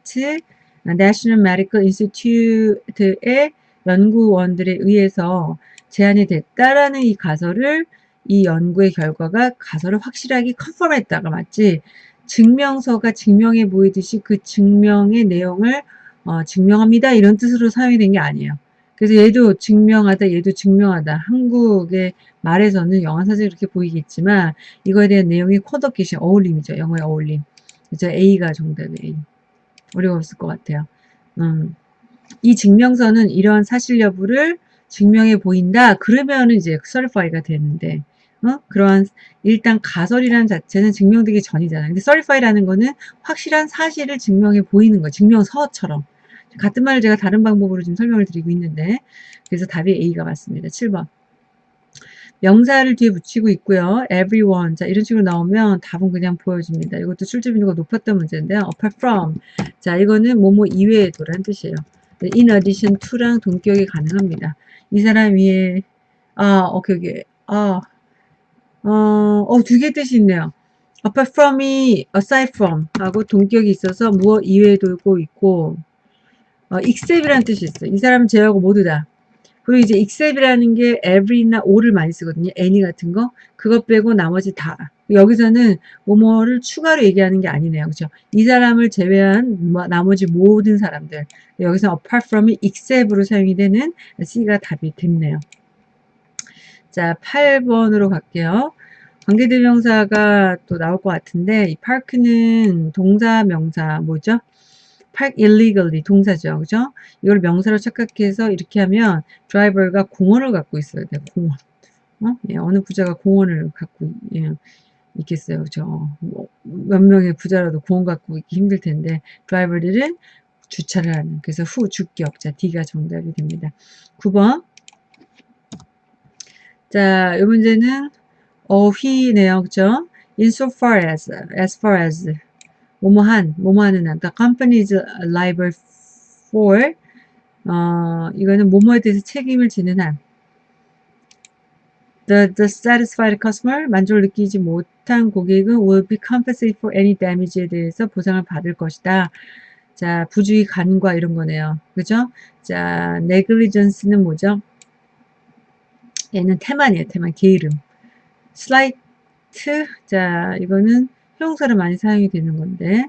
National Medical Institute의 연구원들에 의해서 제안이 됐다라는 이 가설을 이 연구의 결과가 가설을 확실하게 컨펌했다가 맞지 증명서가 증명해 보이듯이 그 증명의 내용을 어, 증명합니다 이런 뜻으로 사용이 된 게 아니에요. 그래서 얘도 증명하다 얘도 증명하다 한국의 말에서는 영어 사실 그렇게 보이겠지만 이거에 대한 내용이 쿼더킷이 어울림이죠. 영어의 어울림. 그래서 A가 정답이 A. 어려웠을 것 같아요. 음. 이 증명서는 이러한 사실 여부를 증명해 보인다. 그러면 이제 certify가 되는데 어? 그러한 일단 가설이라는 자체는 증명되기 전이잖아요. 근데 certify라는 거는 확실한 사실을 증명해 보이는 거, 증명서처럼. 같은 말을 제가 다른 방법으로 지금 설명을 드리고 있는데 그래서 답이 A가 맞습니다. 7번. 명사를 뒤에 붙이고 있고요. everyone. 자, 이런 식으로 나오면 답은 그냥 보여집니다. 이것도 출제 빈도가 높았던 문제인데요. apart from. 자, 이거는 뭐뭐 이외에도라는 뜻이에요. in addition to랑 동격이 가능합니다. 이 사람 위에 아 오케이 오케이 아 어, 어, 두 개 뜻이 있네요. apart from이 aside from 하고 동격이 있어서 무엇 이외에 돌고 있고 어, except이라는 뜻이 있어요. 이 사람은 제하고 모두 다. 그리고 이제 except이라는 게 every나 all을 많이 쓰거든요. any 같은 거. 그것 빼고 나머지 다. 여기서는 뭐뭐를 추가로 얘기하는 게 아니네요. 그렇죠? 이 사람을 제외한 뭐, 나머지 모든 사람들. 여기서 apart from이 except으로 사용이 되는 C가 답이 됐네요. 자, 8번으로 갈게요. 관계대명사가 또 나올 것 같은데 이 park는 동사 명사 뭐죠? park illegally 동사죠. 그죠? 이걸 명사로 착각해서 이렇게 하면 드라이버가 공원을 갖고 있어야 돼. 공원. 어? 예, 어느 부자가 공원을 갖고 예, 있겠어요. 그죠? 뭐 몇 명의 부자라도 공원 갖고 있기 힘들 텐데 드라이버들은 주차를 하는 그래서 후 주격 자 D가 정답이 됩니다. 9번 자, 이 문제는 어휘네요. 그죠? insofar as, as far as 뭐뭐한, 뭐뭐하는 한 the company is liable for 어, 이거는 뭐뭐에 대해서 책임을 지는 한 The, the satisfied customer, 만족을 느끼지 못한 고객은 will be compensated for any damage에 대해서 보상을 받을 것이다. 자, 부주의 간과 이런 거네요. 그죠? 자, negligence는 뭐죠? 얘는 태만이에요. 태만, 게으름. slight, 자, 이거는 형용사를 많이 사용이 되는 건데,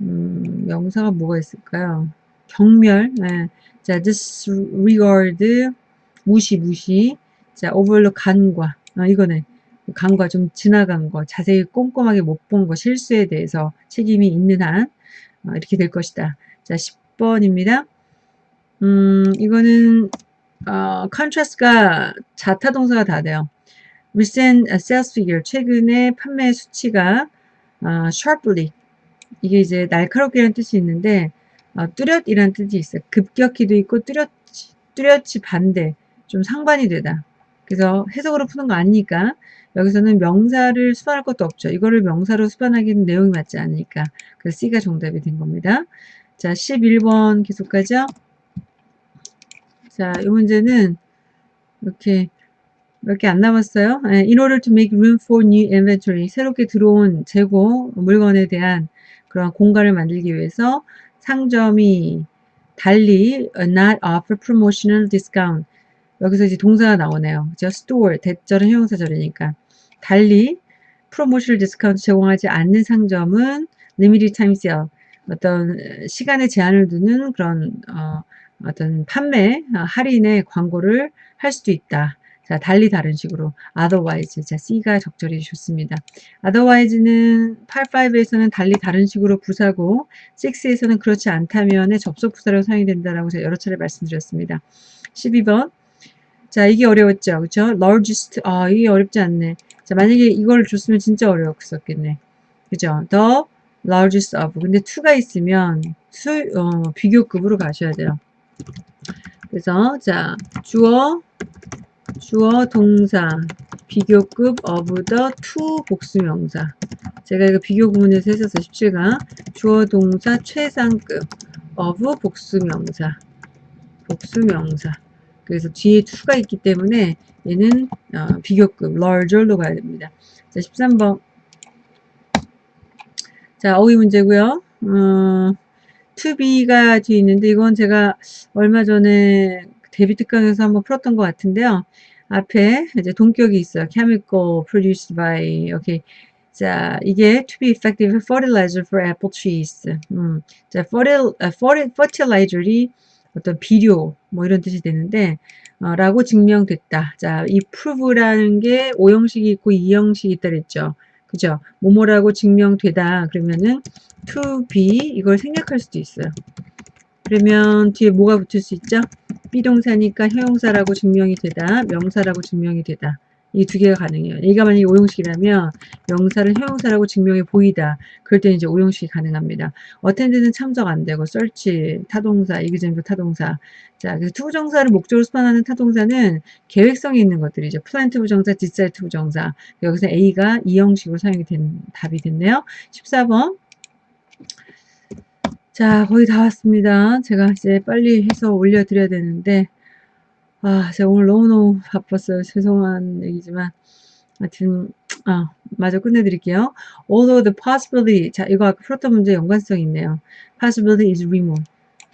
음, 명사가 뭐가 있을까요? 경멸, 네. 자, disregard, 무시, 무시. 자, overlook, 간과. 아, 이거네. 간과 좀 지나간 거, 자세히 꼼꼼하게 못 본 거, 실수에 대해서 책임이 있는 한 어, 이렇게 될 것이다. 자, 10번입니다. 음, 이거는 어, contrast가 자타 동사가 다 돼요. recent sales figure, 최근에 판매 수치가 어, sharply 이게 이제 날카롭게라는 뜻이 있는데 어, 뚜렷이라는 뜻이 있어요. 급격히도 있고 뚜렷이, 뚜렷이 반대, 좀 상반이 되다. 그래서 해석으로 푸는 거 아니니까 여기서는 명사를 수반할 것도 없죠. 이거를 명사로 수반하기는 내용이 맞지 않으니까. 그래서 C가 정답이 된 겁니다. 자, 11번 계속 가죠. 자, 이 문제는 이렇게 몇 개 안 남았어요. 네, in order to make room for new inventory. 새롭게 들어온 재고 물건에 대한 그런 공간을 만들기 위해서 상점이 달리 not offer promotional discount 여기서 이제 동사가 나오네요. 그죠? store, 대절은 형용사절이니까. 달리 promotion discount 제공하지 않는 상점은 limited time sale, 어떤 시간에 제한을 두는 그런 어, 어떤 판매, 어, 할인의 광고를 할 수도 있다. 자, 달리 다른 식으로 otherwise, 자, C가 적절히 좋습니다. otherwise는 85에서는 달리 다른 식으로 부사고 6에서는 그렇지 않다면의 접속 부사로 사용이 된다라고 제가 여러 차례 말씀드렸습니다. 12번 자, 이게 어려웠죠. 그쵸? largest. 아, 이게 어렵지 않네. 자, 만약에 이걸 줬으면 진짜 어려웠었겠네. 그죠? the largest of. 근데 to가 있으면 수, 어, 비교급으로 가셔야 돼요. 그래서, 자, 주어, 주어, 동사, 비교급 of the to 복수명사. 제가 이거 비교 구문에서 했었어요. 17가. 주어, 동사, 최상급 of 복수명사. 복수명사. 그래서 뒤에 to가 있기 때문에 얘는 어, 비교급 larger로 가야 됩니다. 자, 13번. 자, 어휘 문제고요. 어, to be가 뒤에 있는데 이건 제가 얼마 전에 데뷔 특강에서 한번 풀었던 것 같은데요. 앞에 이제 동격이 있어요. chemical produced by 오케이. 자, 이게 to be effective fertilizer for apple trees. 음, 자, fertil, fertilizer이 어떤 비료 뭐 이런 뜻이 되는데 어, 라고 증명됐다. 자, 이 prove라는 게 오형식이 있고 이형식이 있다 그랬죠. 그죠? 뭐뭐라고 증명되다. 그러면은 to be 이걸 생략할 수도 있어요. 그러면 뒤에 뭐가 붙을 수 있죠? 비동사니까 형용사라고 증명이 되다. 명사라고 증명이 되다. 이 두 개가 가능해요. 얘가 만약에 오형식이라면 명사를 형용사라고 증명해 보이다. 그럴 때는 이제 오형식이 가능합니다. attend는 참석 안 되고 search 타동사, exempt 타동사. 자, 그래서 투부정사를 목적으로 수반하는 타동사는 계획성이 있는 것들이죠. plan to 부정사, decide to 부정사. 여기서 A가 이 형식으로 사용이 된 답이 됐네요. 14번. 자, 거의 다 왔습니다. 제가 이제 빨리 해서 올려드려야 되는데 아, 제가 오늘 너무너무 바빴어요. 죄송한 얘기지만. 하여튼, 아, 마저 끝내드릴게요. Although the possibility, 자, 이거 아까 풀었던 문제 연관성이 있네요. Possibility is remote.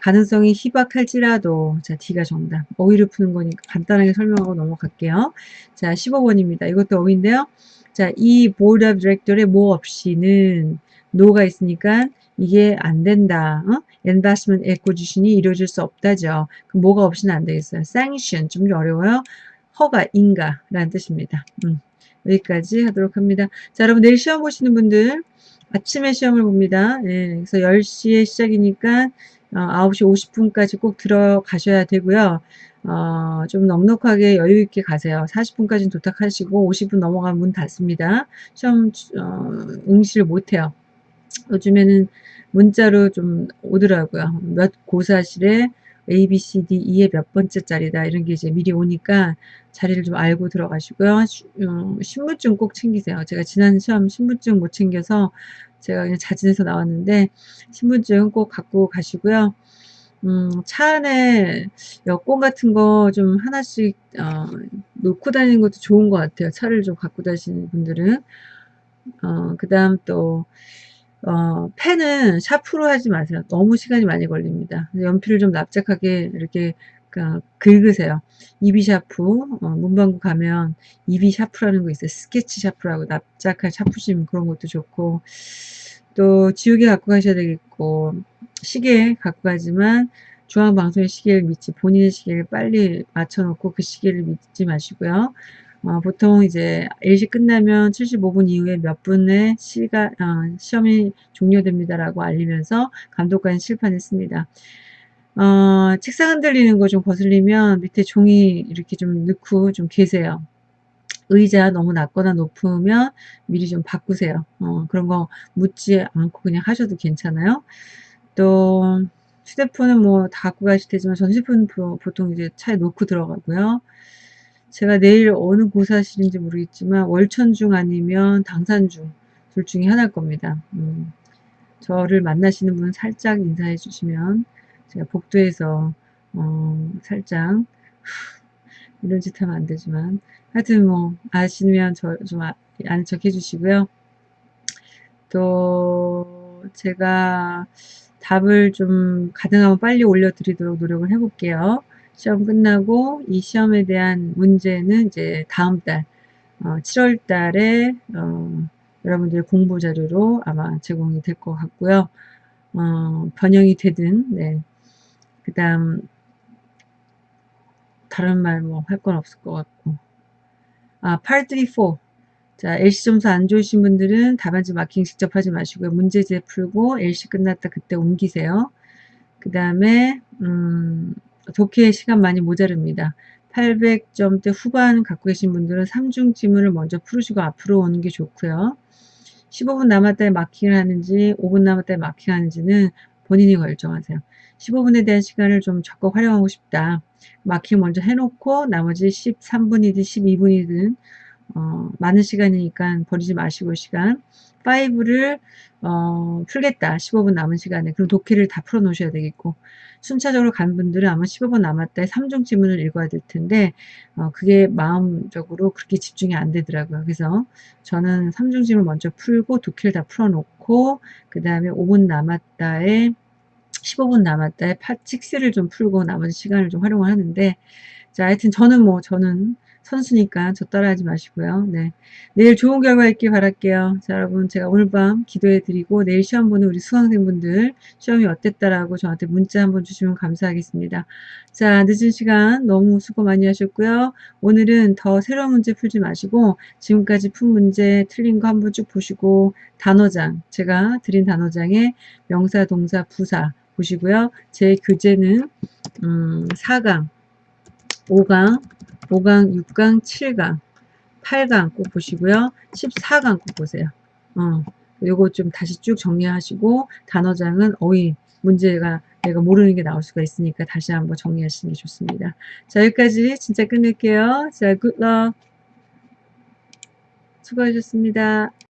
가능성이 희박할지라도, 자, D가 정답. 어휘를 푸는 거니까 간단하게 설명하고 넘어갈게요. 자, 15번입니다. 이것도 어휘인데요. 자, 이 board of director의 뭐 없이는 노가 있으니까 이게 안 된다. 어? investment acquisition이 이루어질 수 없다죠. 그럼 뭐가 없이는 안 되겠어요. sanction 좀 어려워요. 허가, 인가 라는 뜻입니다. 음, 여기까지 하도록 합니다. 자, 여러분 내일 시험 보시는 분들 아침에 시험을 봅니다. 예, 그래서 10시에 시작이니까 어, 9시 50분까지 꼭 들어가셔야 되고요. 어, 좀 넉넉하게 여유 있게 가세요. 40분까지는 도착하시고 50분 넘어가면 문 닫습니다. 시험 어, 응시를 못해요. 요즘에는 문자로 좀 오더라고요. 몇 고사실에 A, B, C, D, E의 몇 번째 자리다 이런 게 이제 미리 오니까 자리를 좀 알고 들어가시고요. 어, 신분증 꼭 챙기세요. 제가 지난 시험 신분증 못 챙겨서 제가 그냥 자진해서 나왔는데 신분증 꼭 갖고 가시고요. 음, 차 안에 여권 같은 거 좀 하나씩 어, 놓고 다니는 것도 좋은 것 같아요. 차를 좀 갖고 다니시는 분들은 어, 그 다음 또 어, 펜은 샤프로 하지 마세요. 너무 시간이 많이 걸립니다. 연필을 좀 납작하게 이렇게 그, 긁으세요. 이비 샤프, 어, 문방구 가면 이비 샤프라는 거 있어요. 스케치 샤프라고 납작한 샤프심 그런 것도 좋고 또 지우개 갖고 가셔야 되겠고 시계 갖고 가지만 중앙방송의 시계를 믿지 본인의 시계를 빨리 맞춰놓고 그 시계를 믿지 마시고요. 어, 보통 이제 일시 끝나면 75분 이후에 몇 분의 시가, 어, 시험이 종료됩니다라고 알리면서 감독관이 칠판했습니다. 어, 책상 흔들리는 거 좀 거슬리면 밑에 종이 이렇게 좀 넣고 좀 계세요. 의자 너무 낮거나 높으면 미리 좀 바꾸세요. 어, 그런 거 묻지 않고 그냥 하셔도 괜찮아요. 또 휴대폰은 뭐 다 갖고 가실 테지만 전 휴대폰 보통 이제 차에 놓고 들어가고요. 제가 내일 어느 고사실인지 모르겠지만 월천중 아니면 당산중 둘 중에 하나일 겁니다. 음, 저를 만나시는 분 살짝 인사해 주시면 제가 복도에서 어, 살짝 이런 짓 하면 안 되지만 하여튼 뭐 아시면 저 좀 아, 아는 척 해주시고요. 또 제가 답을 좀 가능하면 빨리 올려드리도록 노력을 해볼게요. 시험 끝나고 이 시험에 대한 문제는 이제 다음 달 어, 7월 달에 어, 여러분들의 공부 자료로 아마 제공이 될 것 같고요. 어, 번영이 되든 네. 그 다음 다른 말 뭐 할 건 없을 것 같고 아, 834 자, LC 점수 안 좋으신 분들은 답안지 마킹 직접 하지 마시고요. 문제제 풀고 LC 끝났다 그때 옮기세요. 그 다음에 음, 독해 시간 많이 모자릅니다. 800점대 후반 갖고 계신 분들은 3중 지문을 먼저 풀으시고 앞으로 오는 게 좋고요. 15분 남았다에 마킹을 하는지 5분 남았다에 마킹하는지는 본인이 결정하세요. 15분에 대한 시간을 좀 적극 활용하고 싶다. 마킹 먼저 해놓고 나머지 13분이든 12분이든 어, 많은 시간이니까 버리지 마시고 시간 5를 어, 풀겠다. 15분 남은 시간에. 그럼 독해를 다 풀어 놓으셔야 되겠고. 순차적으로 간 분들은 아마 15분 남았다 3중 지문을 읽어야 될 텐데 어, 그게 마음적으로 그렇게 집중이 안 되더라고요. 그래서 저는 3중 지문 먼저 풀고 독해를 다 풀어 놓고 그 다음에 5분 남았다에 15분 남았다에 팟칙스를 좀 풀고 나머지 시간을 좀 활용을 하는데 자 하여튼 저는 뭐 저는 선수니까 저 따라하지 마시고요. 네. 내일 좋은 결과 있길 바랄게요. 자, 여러분, 제가 오늘 밤 기도해 드리고 내일 시험 보는 우리 수강생분들 시험이 어땠다라고 저한테 문자 한번 주시면 감사하겠습니다. 자, 늦은 시간 너무 수고 많이 하셨고요. 오늘은 더 새로운 문제 풀지 마시고 지금까지 푼 문제 틀린 거 한번 쭉 보시고 단어장, 제가 드린 단어장에 명사, 동사, 부사 보시고요. 제 교재는 음, 4강, 5강, 5강, 6강, 7강, 8강 꼭 보시고요. 14강 꼭 보세요. 어, 요거 좀 다시 쭉 정리하시고 단어장은 어휘 문제가 내가 모르는 게 나올 수가 있으니까 다시 한번 정리하시는 게 좋습니다. 자 여기까지 진짜 끝낼게요. 자 굿럭 수고하셨습니다.